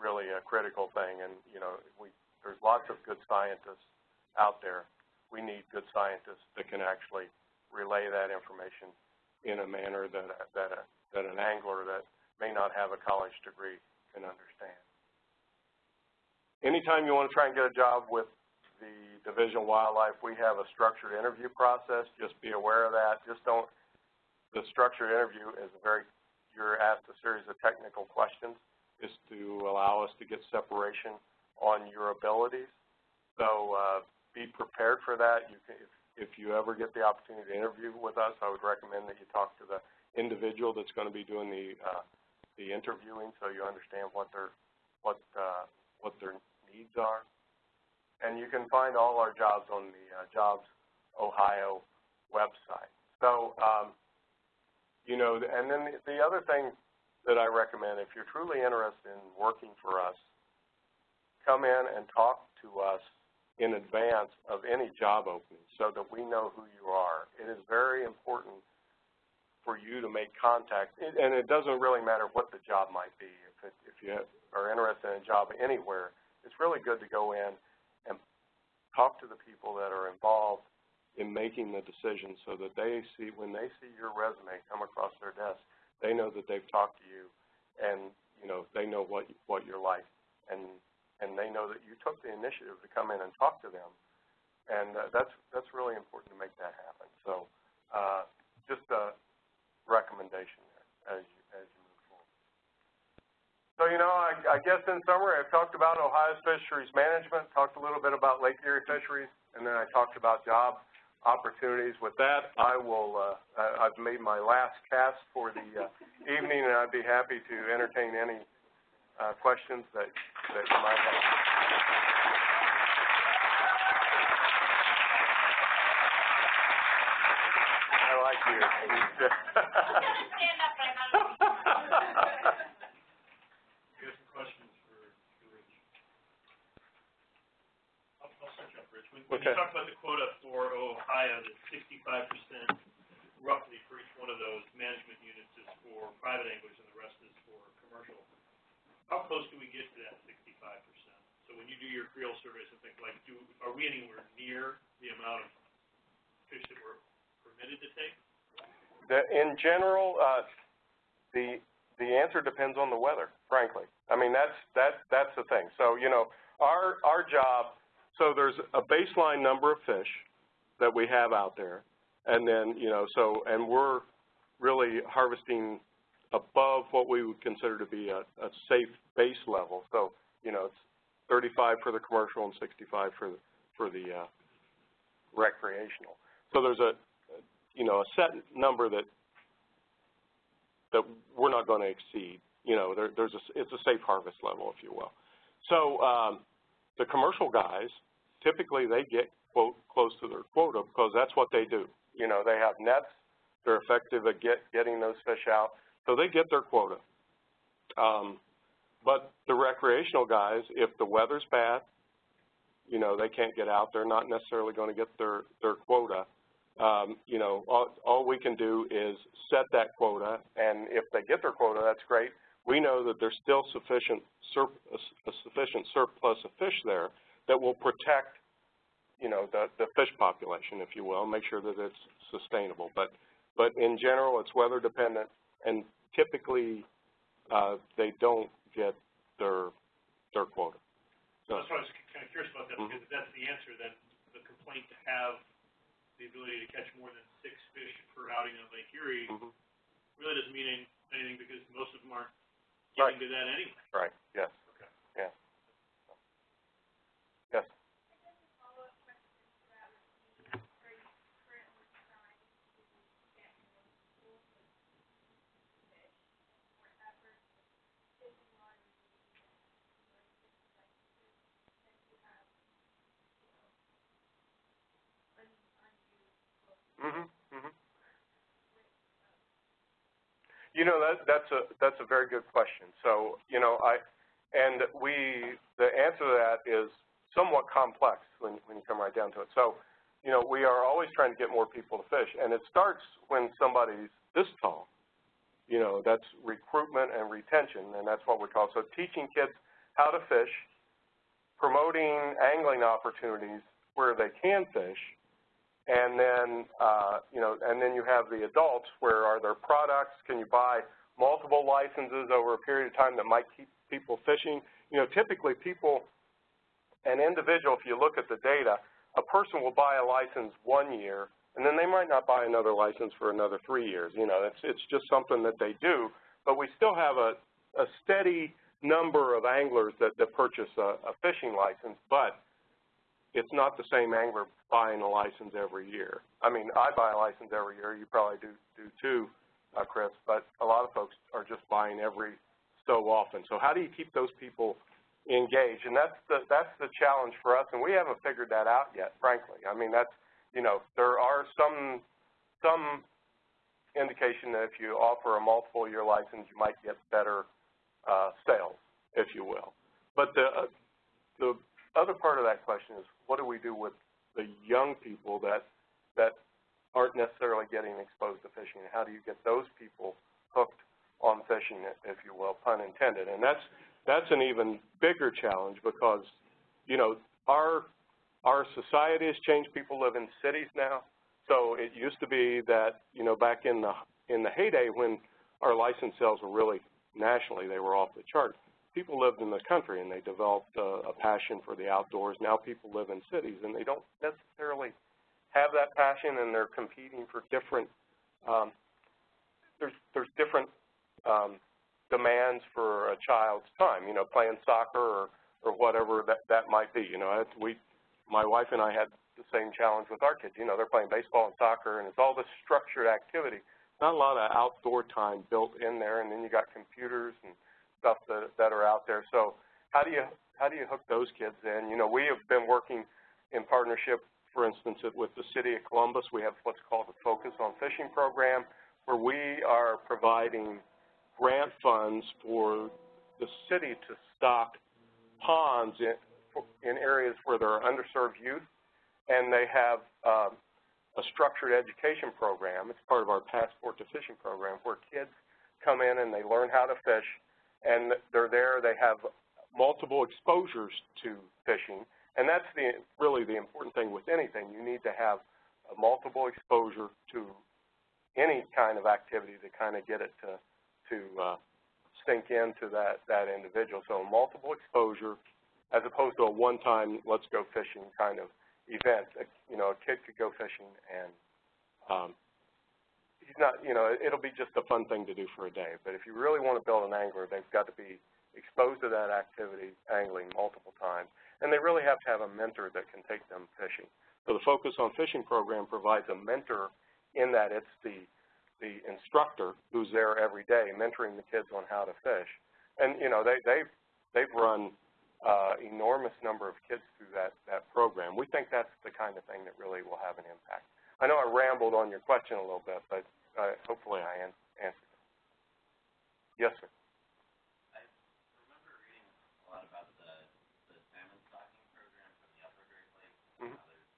really a critical thing. And you know, we there's lots of good scientists out there. We need good scientists that can actually relay that information in a manner that that a, that an angler that may not have a college degree can understand. Anytime you want to try and get a job with the Division of Wildlife, we have a structured interview process. Just be aware of that. Just don't, the structured interview is a very, you're asked a series of technical questions is to allow us to get separation on your abilities. So uh, be prepared for that. You can, if, if you ever get the opportunity to interview with us, I would recommend that you talk to the individual that's going to be doing the uh, the interviewing, so you understand what their what uh, what their needs are and you can find all our jobs on the uh, Jobs Ohio website. So, um, you know, and then the, the other thing that I recommend, if you're truly interested in working for us, come in and talk to us in advance of any job opening so that we know who you are. It is very important for you to make contact, and it doesn't really matter what the job might be. If, it, if you are interested in a job anywhere, it's really good to go in talk to the people that are involved in making the decision so that they see, when they see your resume come across their desk, they know that they've talked to you and, you know, they know what, what you're like and, and they know that you took the initiative to come in and talk to them. And uh, that's, that's really important to make that happen. So uh, just a recommendation there as you, so, you know, I, I guess in summary, I've talked about Ohio's fisheries management, talked a little bit about Lake Erie fisheries, and then I talked about job opportunities. With that, I will, uh, I've made my last cast for the uh, evening, and I'd be happy to entertain any uh, questions that, that you might have. I like you. stand up, but I'm. You have some questions for, for Rich? I'll, I'll start you off, Rich. When, when you talk about the quota for Ohio, that sixty-five percent roughly for each one of those management units is for private anglers and the rest is for commercial. How close do we get to that sixty-five percent? So when you do your creel surveys and things like, do, are we anywhere near the amount of fish that we're permitted to take? The, in general, uh, the the answer depends on the weather, frankly. I mean, that's, that, that's the thing. So, you know, our, our job, so there's a baseline number of fish that we have out there, and then, you know, so, and we're really harvesting above what we would consider to be a, a safe base level. So, you know, it's 35 for the commercial and 65 for the, for the uh, recreational. So there's a, you know, a set number that that we're not going to exceed. You know, there, there's a, it's a safe harvest level, if you will. So um, the commercial guys, typically they get quote close to their quota because that's what they do. You know, they have nets. They're effective at get, getting those fish out, so they get their quota. Um, but the recreational guys, if the weather's bad, you know, they can't get out. They're not necessarily going to get their their quota um, you know, all, all we can do is set that quota, and if they get their quota, that's great. We know that there's still sufficient surp a sufficient surplus of fish there that will protect, you know, the, the fish population, if you will, make sure that it's sustainable. But, but in general, it's weather dependent, and typically uh, they don't get their their quota. So that's why I was kind of curious about that, Mhm. because if that's the answer, then the complaint to have the ability to catch more than six fish per outing on Lake Erie Mhm. really doesn't mean anything because most of them aren't Right. to that anyway. Right, yes. Okay. Yeah. Yes. Mhm. Mhm. You know that that's a that's a very good question. So you know I, and we the answer to that is somewhat complex when when you come right down to it. So you know we are always trying to get more people to fish, and it starts when somebody's this tall. You know that's recruitment and retention, and that's what we call so teaching kids how to fish, promoting angling opportunities where they can fish, and then, uh, you know, and then you have the adults where are there products? Can you buy multiple licenses over a period of time that might keep people fishing? You know, typically people, an individual, if you look at the data, a person will buy a license one year and then they might not buy another license for another three years. You know, it's, it's just something that they do, but we still have a, a steady number of anglers that, that purchase a, a fishing license, but it's not the same angler buying a license every year. I mean, I buy a license every year. You probably do do too, uh, Chris. But a lot of folks are just buying every so often. So how do you keep those people engaged? And that's the that's the challenge for us. And we haven't figured that out yet, frankly. I mean, that's you know there are some some indication that if you offer a multiple year license, you might get better uh, sales, if you will. But the uh, the other part of that question is what do we do with the young people that that aren't necessarily getting exposed to fishing? How do you get those people hooked on fishing, if you will, pun intended? And that's that's an even bigger challenge because, you know, our our society has changed. People live in cities now. So it used to be that, you know, back in the in the heyday when our license sales were really nationally, they were off the chart people lived in the country and they developed a, a passion for the outdoors. Now people live in cities and they don't necessarily have that passion and they're competing for different, um, there's, there's different um, demands for a child's time, you know, playing soccer or, or whatever that, that might be. You know, we, my wife and I had the same challenge with our kids. You know, they're playing baseball and soccer and it's all this structured activity. Not a lot of outdoor time built in there and then you got computers and stuff that, that are out there. So how do you how do you hook those kids in? You know, we have been working in partnership, for instance, with the City of Columbus. We have what's called the Focus on Fishing program, where we are providing grant funds for the city to stock ponds in, in areas where there are underserved youth, and they have um, a structured education program. It's part of our Passport to Fishing program, where kids come in and they learn how to fish, and they're there. They have multiple exposures to fishing, and that's the really the important thing with anything. You need to have a multiple exposure to any kind of activity to kind of get it to to uh, sink into that, that individual. So multiple exposure as opposed to a one-time, let's go fishing kind of event. You know, a kid could go fishing and um, he's not, you know, it'll be just a fun thing to do for a day. But if you really want to build an angler, they've got to be exposed to that activity, angling multiple times. And they really have to have a mentor that can take them fishing. So the Focus on Fishing program provides a mentor in that it's the, the instructor who's there every day mentoring the kids on how to fish. And, you know, they, they've, they've run uh, enormous number of kids through that, that program. We think that's the kind of thing that really will have an impact. I know I rambled on your question a little bit, but Uh, hopefully I answered. Yes, sir. I remember reading a lot about the, the salmon stocking program from the upper Great Lakes, and Mhm. how there's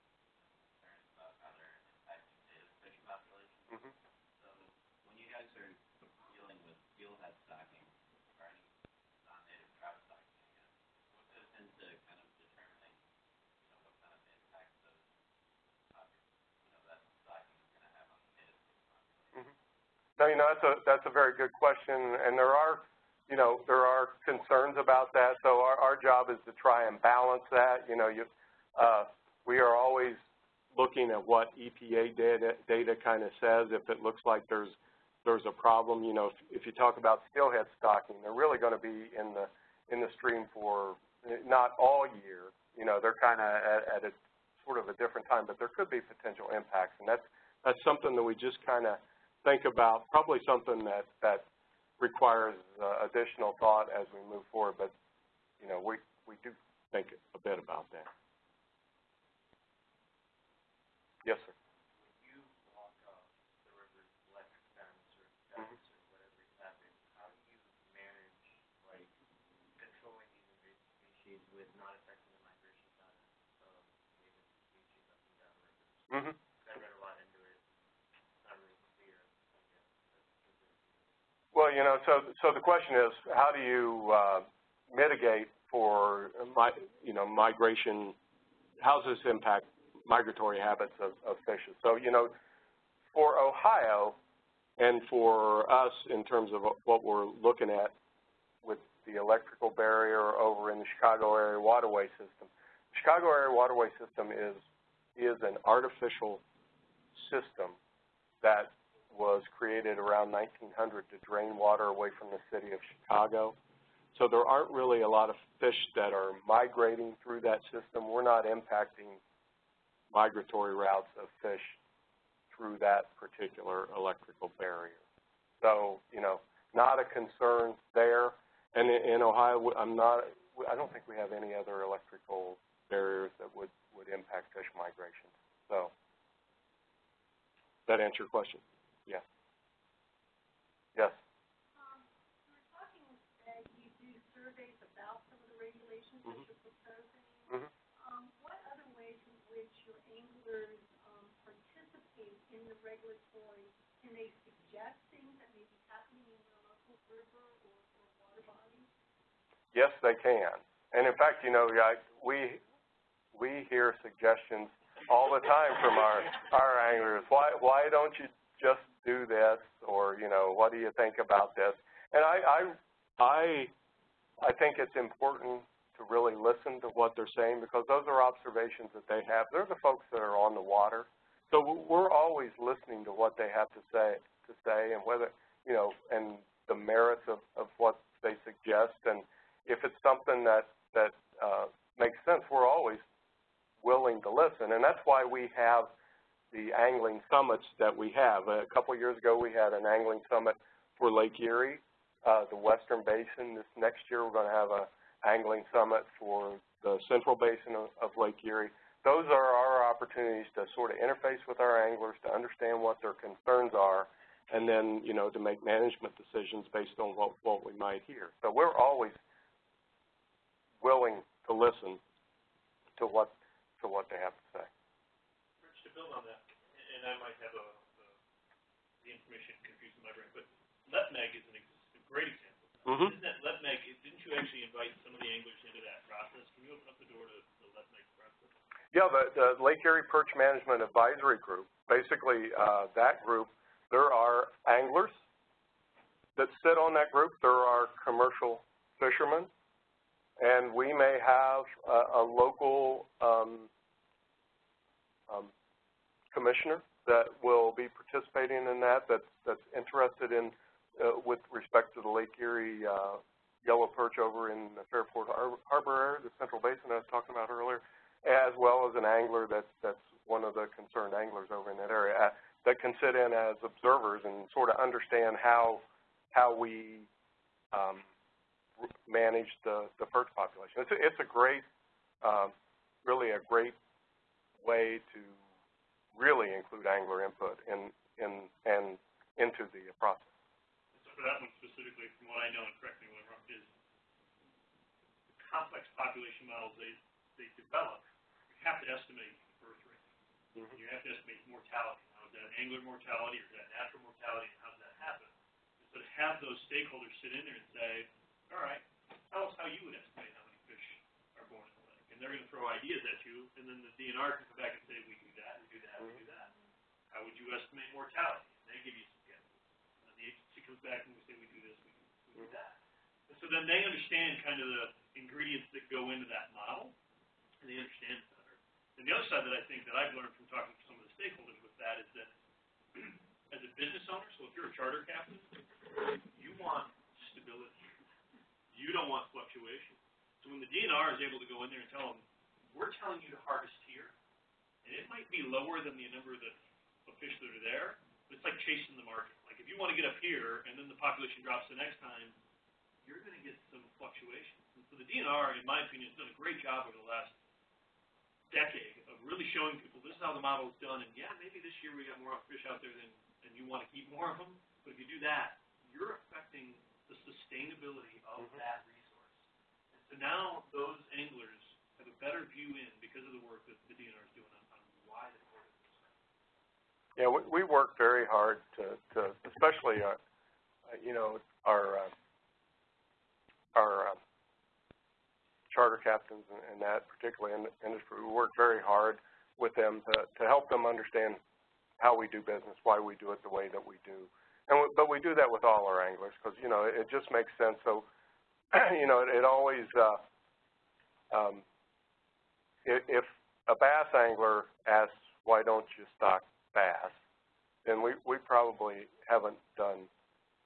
concerns about how they're impacting native fish populations. Mhm. So when you guys are dealing with steelhead stocking, or any non-native trout stocking, I guess, what goes into kind of determining, you know, what kind of impact those, pop- you know, that stocking is gonna have on the native fish population? You know, that's a, that's a very good question, and there are, you know, there are concerns about that, so our, our job is to try and balance that. You know, you, uh, we are always looking at what EPA data, data kind of says. If it looks like there's, there's a problem, you know, if, if you talk about steelhead stocking, they're really going to be in the, in the stream for not all year. You know, they're kind of at, at a sort of a different time, but there could be potential impacts, and that's, that's something that we just kind of think about, probably something that, that requires uh, additional thought as we move forward, but, you know, we, we do think a bit about that. Yes, sir. When you know, so, so the question is, how do you uh, mitigate for, mi you know, migration, how does this impact migratory habits of, of fishes? So, you know, for Ohio and for us in terms of what we're looking at with the electrical barrier over in the Chicago area waterway system, Chicago area waterway system is, is an artificial system that was created around 1900 to drain water away from the city of Chicago. So there aren't really a lot of fish that are migrating through that system. We're not impacting migratory routes of fish through that particular electrical barrier. So, you know, not a concern there. And in, in Ohio, I'm not, I don't think we have any other electrical barriers that would, would impact fish migration. So, that answer your question? Yes. Yes. Um, you were talking that you do surveys about some of the regulations that Mhm. you're proposing. Um, what other ways in which your anglers, um, participate in the regulatory? Can they suggest things that may be happening in their local river or, or water body? Yes, they can. And in fact, you know, I, we we hear suggestions all the time from our our anglers. Why why don't you just do this? Or you know, what do you think about this? And I I I, I think it's important to really listen to what they're saying because those are observations that they have. They're the folks that are on the water, so we're always listening to what they have to say to say and whether you know and the merits of of what they suggest and if it's something that that uh, makes sense, we're always willing to listen, and that's why we have the angling summits that we have. A couple years ago, we had an angling summit for Lake Erie, uh, the Western Basin. This next year, we're going to have a angling summit for the Central Basin of, of Lake Erie. Those are our opportunities to sort of interface with our anglers, to understand what their concerns are, and then, you know, to make management decisions based on what, what we might hear. So we're always willing to listen to what to what they have to say. Build on that, and I might have a, a, the information confused in my brain, but LEPMAG is an ex- a great example. Mm-hmm. Isn't that LEPMAG, didn't you actually invite some of the anglers into that process? Can you open up the door to the LEPMAG process? Yeah, the, the Lake Erie Perch Management Advisory Group, basically uh, that group, there are anglers that sit on that group, there are commercial fishermen, and we may have a, a local um, um, commissioner that will be participating in that, that's, that's interested in, uh, with respect to the Lake Erie uh, yellow perch over in the Fairport Har- Harbor area, the central basin I was talking about earlier, as well as an angler that's, that's one of the concerned anglers over in that area, uh, that can sit in as observers and sort of understand how, how we um, manage the, the perch population. It's a, it's a great, um, really a great way to really include angler input in, in, and into the process. So for that one specifically, from what I know, and correct me when I'm wrong, is the complex population models they, they develop, you have to estimate birth rate. Mhm. You have to estimate mortality. Now, is that angler mortality or is that natural mortality and how does that happen? And so to have those stakeholders sit in there and say, all right, tell us how you would estimate how many fish are born they're gonna throw ideas at you, and then the DNR can come back and say, we do that, we do that, we do that. How would you estimate mortality? And they give you some guesses. And then the agency comes back and we say, we do this, we do, we do that. And so then they understand kind of the ingredients that go into that model, and they understand it better. And the other side that I think that I've learned from talking to some of the stakeholders with that is that as a business owner, so if you're a charter captain, you want stability. You don't want fluctuation. So when the DNR is able to go in there and tell them, we're telling you to harvest here, and it might be lower than the number of fish that are there, but it's like chasing the market. Like if you want to get up here and then the population drops the next time, you're going to get some fluctuations. And so the DNR, in my opinion, has done a great job over the last decade of really showing people this is how the model is done. And yeah, maybe this year we got more fish out there than, than you want to keep more of them. But if you do that, you're affecting the sustainability of Mhm. that resource. So now those anglers have a better view in because of the work that the DNR is doing on, on why they order this. Yeah, we, we work very hard to, to especially, uh, uh, you know, our, uh, our, uh, charter captains and, and that particularly in the industry, we work very hard with them to, to help them understand how we do business, why we do it the way that we do. And we, but we do that with all our anglers because, you know, it, it just makes sense. So, you know, it, it always, uh, um, if, if a bass angler asks, why don't you stock bass, then we, we probably haven't done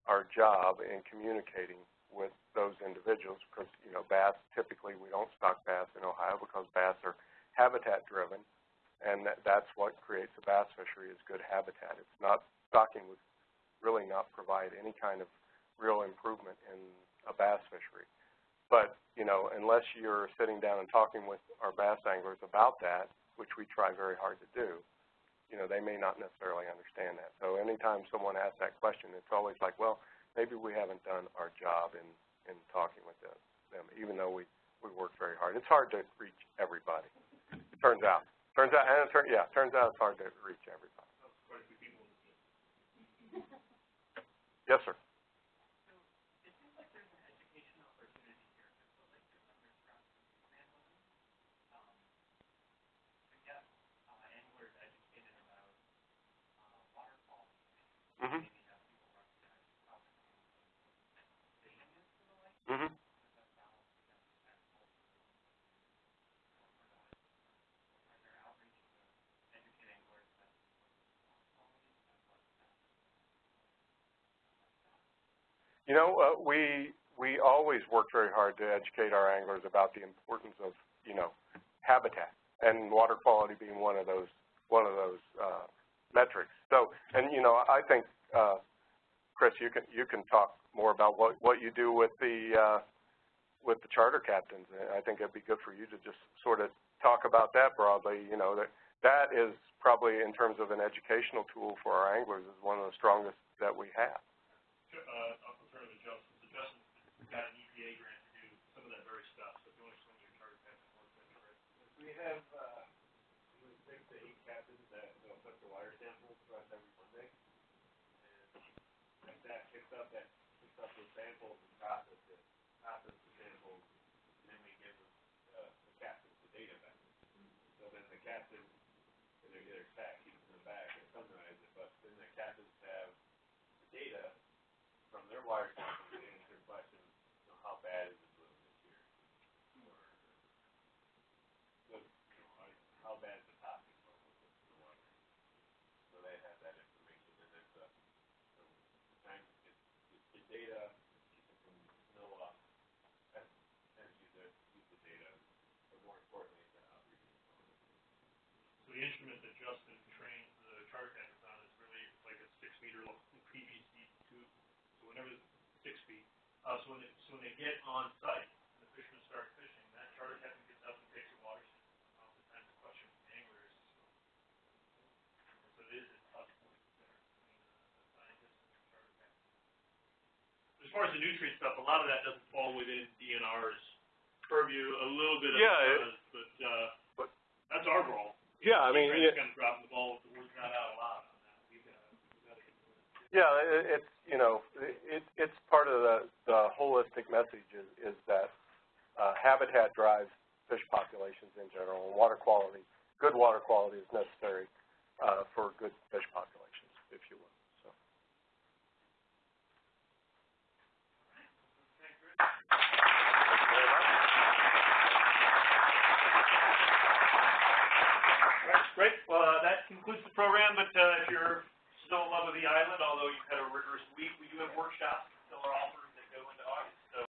our job in communicating with those individuals because, you know, bass, typically we don't stock bass in Ohio because bass are habitat driven and that, that's what creates a bass fishery is good habitat. It's not, stocking would really not provide any kind of real improvement in a bass fishery. But, you know, unless you're sitting down and talking with our bass anglers about that, which we try very hard to do, you know, they may not necessarily understand that. So anytime someone asks that question, it's always like, well, maybe we haven't done our job in, in talking with them, them, even though we, we work very hard. It's hard to reach everybody, it turns out. Turns out, and it turn, yeah, turns out it's hard to reach everybody. That's quite a few people in this. Yes, sir. It seems like there's an education opportunity here, because the lake is under stress from manholing. Um, to get, uh, anglers educated about, uh, water quality, Mm-hmm. maybe have people recognize how fishing is to the lake, Mm-hmm. because that's balanced against agriculture. Are there outreach to educate anglers that water quality and what that You know, uh, we we always work very hard to educate our anglers about the importance of you know habitat and water quality being one of those one of those uh, metrics. So, and you know, I think uh, Chris, you can you can talk more about what what you do with the uh, with the charter captains. I think it'd be good for you to just sort of talk about that broadly. You know, that that is probably in terms of an educational tool for our anglers is one of the strongest that we have. Uh, I'll turn to Justin. So Justin got an EPA grant to do some of that very stuff, so if you want to swing your charter captain work, that'd great. We have, uh, we have six to eight captains that will put the water samples to us every Monday. And if that picks up, those samples and process it, process the samples, and then we give them, uh, the captains the data back. So then the captain, in their, stack, keeps in the back and summarize it, but then the captains have the data from their water sample to answer your question, you know, how bad is the bloom this year? Or, the, you know, like, how bad is the toxic level of the the water? So they have that information, and it's a, so, time, it's, it's the data, from NOAA, and, and use it, use the data, but more importantly, it's an outreach. So the instrument that Justin trains the charter captains on is really like a six meter long PVC tube. So whenever, six feet, uh, so when they, so when they get on site, and the fishermen start fishing, that charter captain gets up and takes a water sample. Oftentimes the question from the angler is, so it is a touch point there between the scientists and the charter captain. As far as the nutrient stuff, a lot of that doesn't fall within DNR's purview, a little bit of Yeah, it- does, but, uh, but- that's our role. Yeah, I mean, yeah, kind of dropping the ball, the word's not out a lot on that, we've got, we've got to get to it. yeah, it, it's, you know, it, it's part of the, the holistic message is, is that, uh, habitat drives fish populations in general, and water quality, good water quality is necessary, uh, for good fish populations. Great. Well, uh, that concludes the program, but uh, if you're still in love with the island, although you've had a rigorous week, we do have workshops still are offered.